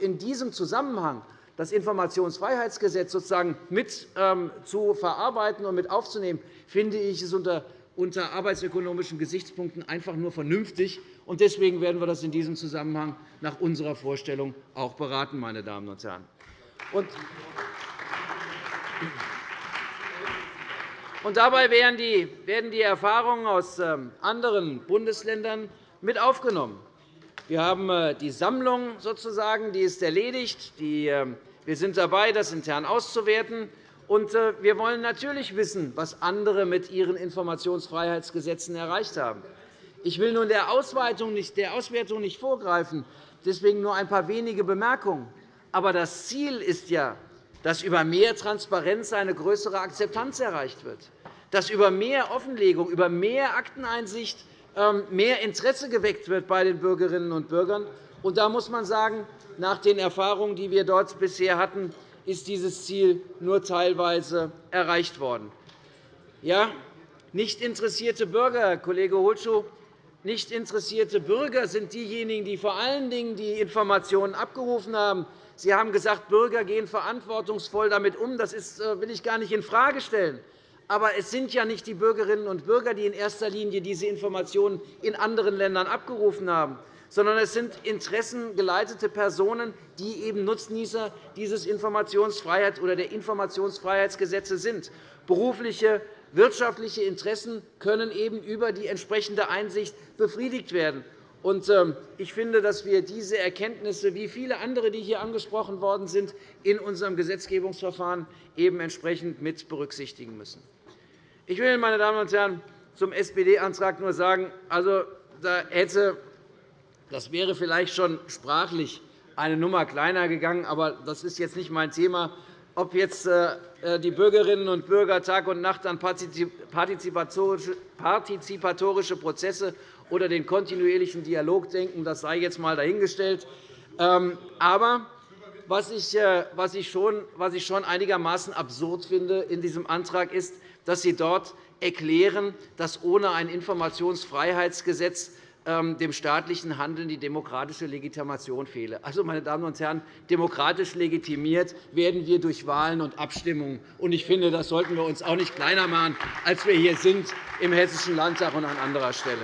In diesem Zusammenhang das Informationsfreiheitsgesetz sozusagen mit ähm, zu verarbeiten und mit aufzunehmen, finde ich es unter unter arbeitsökonomischen Gesichtspunkten einfach nur vernünftig. Deswegen werden wir das in diesem Zusammenhang nach unserer Vorstellung auch beraten. Meine Damen und Herren. Und dabei werden die Erfahrungen aus ähm, anderen Bundesländern mit aufgenommen. Wir haben äh, die Sammlung sozusagen, die ist erledigt. Ähm, wir sind dabei, das intern auszuwerten. Und äh, wir wollen natürlich wissen, was andere mit ihren Informationsfreiheitsgesetzen erreicht haben. Ich will nun der Auswertung nicht vorgreifen, deswegen nur ein paar wenige Bemerkungen. Aber das Ziel ist ja, dass über mehr Transparenz eine größere Akzeptanz erreicht wird, dass über mehr Offenlegung, über mehr Akteneinsicht ähm, mehr Interesse geweckt wird bei den Bürgerinnen und Bürgern. Und da muss man sagen, nach den Erfahrungen, die wir dort bisher hatten, ist dieses Ziel nur teilweise erreicht worden. Ja, nicht interessierte Bürger, Kollege Holschuh, nicht interessierte Bürger sind diejenigen, die vor allen Dingen die Informationen abgerufen haben, Sie haben gesagt, Bürger gehen verantwortungsvoll damit um. Das äh, will ich gar nicht infrage stellen. Aber es sind ja nicht die Bürgerinnen und Bürger, die in erster Linie diese Informationen in anderen Ländern abgerufen haben, sondern es sind interessengeleitete Personen, die eben Nutznießer dieses Informationsfreiheit oder der Informationsfreiheitsgesetze sind. Berufliche, wirtschaftliche Interessen können eben über die entsprechende Einsicht befriedigt werden. Ähm, ich finde, dass wir diese Erkenntnisse, wie viele andere, die hier angesprochen worden sind, in unserem Gesetzgebungsverfahren eben entsprechend mit berücksichtigen müssen. Ich will, meine Damen und Herren, zum SPD-Antrag nur sagen, also, da hätte Das wäre vielleicht schon sprachlich eine Nummer kleiner gegangen, aber das ist jetzt nicht mein Thema. Ob jetzt äh, äh, die Bürgerinnen und Bürger Tag und Nacht an partizipatorische Prozesse oder den kontinuierlichen Dialog denken, das sei jetzt einmal dahingestellt. Ähm, aber was ich, äh, was, ich schon, einigermaßen absurd finde in diesem Antrag ist, dass Sie dort erklären, dass ohne ein Informationsfreiheitsgesetz dem staatlichen Handeln die demokratische Legitimation fehle. Also, meine Damen und Herren, demokratisch legitimiert werden wir durch Wahlen und Abstimmungen. Ich finde, das sollten wir uns auch nicht kleiner machen, als wir hier sind im Hessischen Landtag und an anderer Stelle.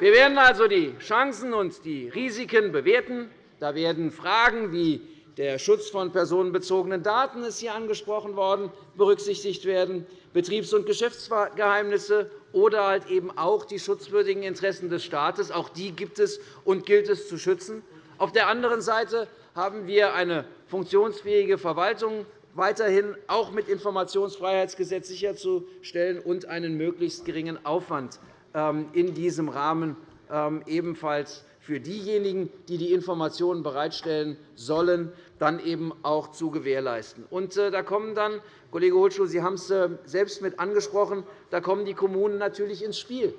Wir werden also die Chancen und die Risiken bewerten. Da werden Fragen wie der Schutz von personenbezogenen Daten ist hier angesprochen worden, berücksichtigt werden, Betriebs- und Geschäftsgeheimnisse oder halt eben auch die schutzwürdigen Interessen des Staates. Auch die gibt es und gilt es zu schützen. Auf der anderen Seite haben wir eine funktionsfähige Verwaltung weiterhin auch mit Informationsfreiheitsgesetz sicherzustellen und einen möglichst geringen Aufwand ähm, in diesem Rahmen ähm, ebenfalls für diejenigen, die die Informationen bereitstellen sollen, dann eben auch zu gewährleisten. Und äh, da kommen dann, Kollege Hohlschuh, Sie haben es äh, selbst mit angesprochen, da kommen die Kommunen natürlich ins Spiel.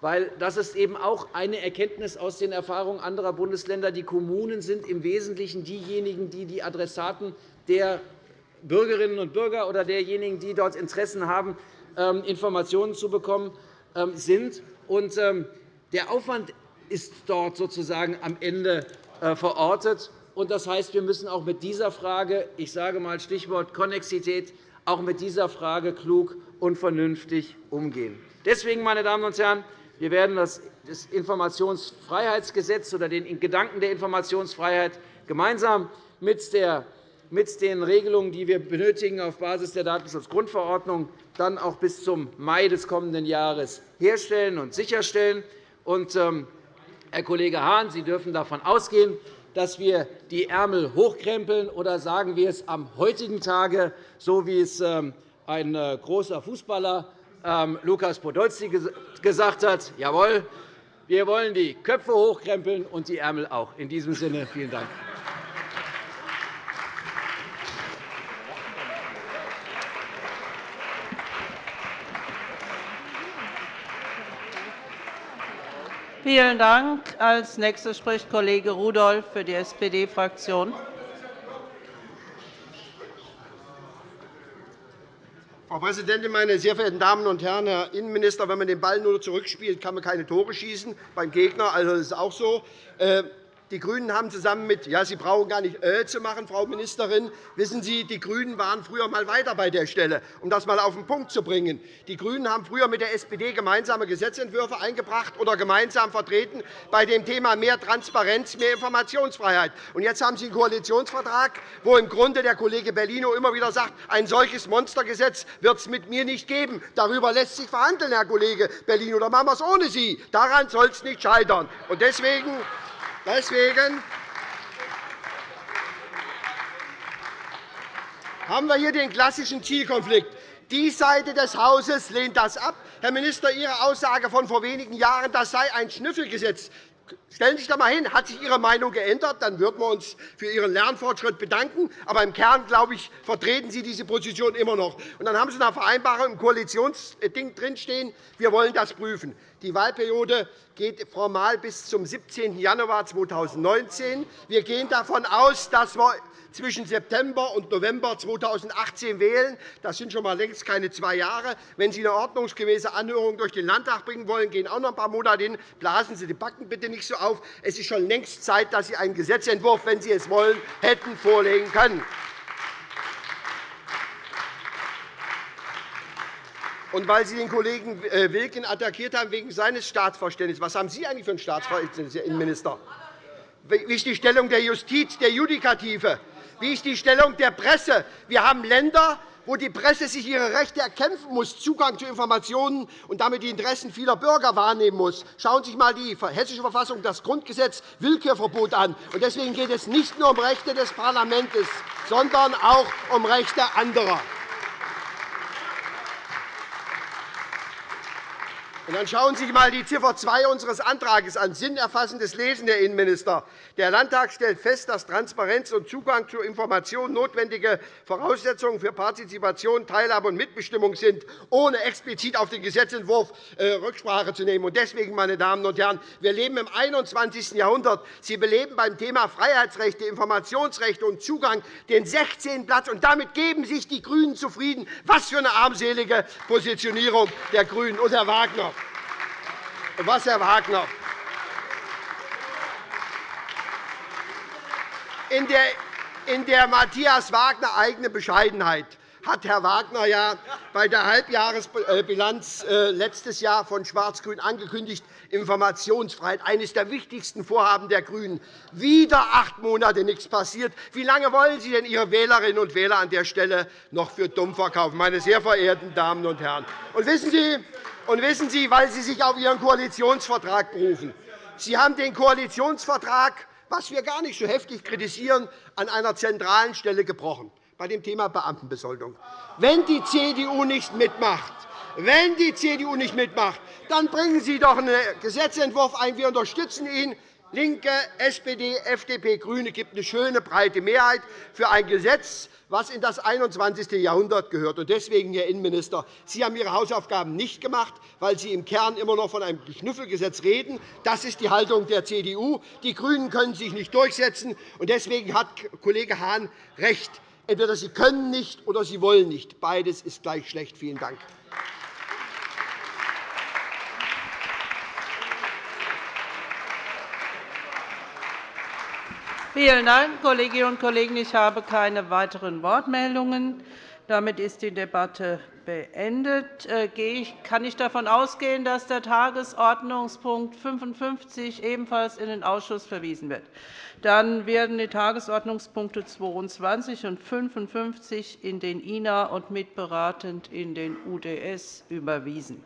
Weil das ist eben auch eine Erkenntnis aus den Erfahrungen anderer Bundesländer. Die Kommunen sind im Wesentlichen diejenigen, die die Adressaten der Bürgerinnen und Bürger oder derjenigen, die dort Interessen haben, ähm, Informationen zu bekommen, sind. Der Aufwand ist dort sozusagen am Ende äh, verortet. Das heißt, wir müssen auch mit dieser Frage, ich sage einmal Stichwort Konnexität, auch mit dieser Frage klug und vernünftig umgehen. Deswegen, meine Damen und Herren, wir werden das Informationsfreiheitsgesetz oder den Gedanken der Informationsfreiheit gemeinsam mit den Regelungen, die wir benötigen auf Basis der Datenschutzgrundverordnung, dann auch bis zum Mai des kommenden Jahres herstellen und sicherstellen. Herr Kollege Hahn, Sie dürfen davon ausgehen, dass wir die Ärmel hochkrempeln, oder sagen wir es am heutigen Tage, so wie es ähm, ein äh, großer Fußballer ähm, Lukas Podolski gesagt hat, jawohl, wir wollen die Köpfe hochkrempeln und die Ärmel auch. In diesem Sinne vielen Dank. Vielen Dank. Als nächster spricht Kollege Rudolph für die SPD-Fraktion. Frau Präsidentin, meine sehr verehrten Damen und Herren! Herr Innenminister, wenn man den Ball nur zurückspielt, kann man keine Tore schießen beim Gegner. Also, das ist auch so. Die GRÜNEN haben zusammen mit ja, Sie brauchen gar nicht äh zu machen, Frau Ministerin. Wissen Sie, die GRÜNEN waren früher einmal weiter bei der Stelle, um das einmal auf den Punkt zu bringen. Die GRÜNEN haben früher mit der SPD gemeinsame Gesetzentwürfe eingebracht oder gemeinsam vertreten bei dem Thema mehr Transparenz, mehr Informationsfreiheit. Und jetzt haben Sie einen Koalitionsvertrag, wo im Grunde der Kollege Bellino immer wieder sagt, ein solches Monstergesetz wird es mit mir nicht geben. Darüber lässt sich verhandeln, Herr Kollege Bellino. Dann machen wir es ohne Sie. Daran soll es nicht scheitern. Und deswegen Deswegen haben wir hier den klassischen Zielkonflikt. Die Seite des Hauses lehnt das ab. Herr Minister, Ihre Aussage von vor wenigen Jahren, das sei ein Schnüffelgesetz, Stellen Sie sich da einmal hin. Hat sich Ihre Meinung geändert? Dann würden wir uns für Ihren Lernfortschritt bedanken. Aber im Kern, glaube ich, vertreten Sie diese Position immer noch. Und dann haben Sie eine Vereinbarung im Koalitionsding drinstehen. Wir wollen das prüfen. Die Wahlperiode geht formal bis zum 17. Januar 2019. Wir gehen davon aus, dass wir zwischen September und November 2018 wählen. Das sind schon einmal längst keine zwei Jahre. Wenn Sie eine ordnungsgemäße Anhörung durch den Landtag bringen wollen, gehen auch noch ein paar Monate hin. Blasen Sie die Backen bitte nicht so auf. Es ist schon längst Zeit, dass Sie einen Gesetzentwurf, wenn Sie es wollen, hätten vorlegen können. Und weil Sie den Kollegen äh, Wilken attackiert haben wegen seines Staatsverständnisses, was haben Sie eigentlich für ein Staatsverständnis, Herr Innenminister? Wie ist die Stellung der Justiz, der Judikative? Wie ist die Stellung der Presse? Wir haben Länder, wo die Presse sich ihre Rechte erkämpfen muss, Zugang zu Informationen und damit die Interessen vieler Bürger wahrnehmen muss. Schauen Sie sich einmal die Hessische Verfassung, das Grundgesetz, Willkürverbot an. Deswegen geht es nicht nur um Rechte des Parlaments, sondern auch um Rechte anderer. Dann schauen Sie sich einmal die Ziffer 2 unseres Antrags an. Sinnerfassendes Lesen, Herr Innenminister. Der Landtag stellt fest, dass Transparenz und Zugang zu Informationen notwendige Voraussetzungen für Partizipation, Teilhabe und Mitbestimmung sind, ohne explizit auf den Gesetzentwurf äh, Rücksprache zu nehmen. Deswegen, meine Damen und Herren, wir leben im 21. Jahrhundert. Sie beleben beim Thema Freiheitsrechte, Informationsrechte und Zugang den 16. Platz. Und damit geben sich die GRÜNEN zufrieden. Was für eine armselige Positionierung der GRÜNEN und Herr Wagner was, Herr Wagner? In der, in Matthias Wagner eigene Bescheidenheit hat Herr Wagner ja bei der Halbjahresbilanz äh, letztes Jahr von Schwarz-Grün angekündigt, Informationsfreiheit, eines der wichtigsten Vorhaben der GRÜNEN. Wieder acht Monate nichts passiert. Wie lange wollen Sie denn Ihre Wählerinnen und Wähler an der Stelle noch für dumm verkaufen, meine sehr verehrten Damen und Herren? Und wissen Sie, und wissen Sie, weil Sie sich auf Ihren Koalitionsvertrag berufen. Sie haben den Koalitionsvertrag, was wir gar nicht so heftig kritisieren, an einer zentralen Stelle gebrochen, bei dem Thema Beamtenbesoldung. Wenn die CDU nicht mitmacht, wenn die CDU nicht mitmacht, dann bringen Sie doch einen Gesetzentwurf ein. Wir unterstützen ihn. LINKE, SPD, FDP, GRÜNE gibt eine schöne, breite Mehrheit für ein Gesetz, was in das 21. Jahrhundert gehört. Deswegen, Herr Innenminister, Sie haben Ihre Hausaufgaben nicht gemacht, weil Sie im Kern immer noch von einem Schnüffelgesetz reden. Das ist die Haltung der CDU. Die GRÜNEN können sich nicht durchsetzen. Deswegen hat Kollege Hahn recht. Entweder Sie können nicht oder Sie wollen nicht. Beides ist gleich schlecht. Vielen Dank. Vielen Dank, Kolleginnen und Kollegen. Ich habe keine weiteren Wortmeldungen. Damit ist die Debatte beendet. Äh, kann ich davon ausgehen, dass der Tagesordnungspunkt 55 ebenfalls in den Ausschuss verwiesen wird? Dann werden die Tagesordnungspunkte 22 und 55 in den INA und mitberatend in den UDS überwiesen.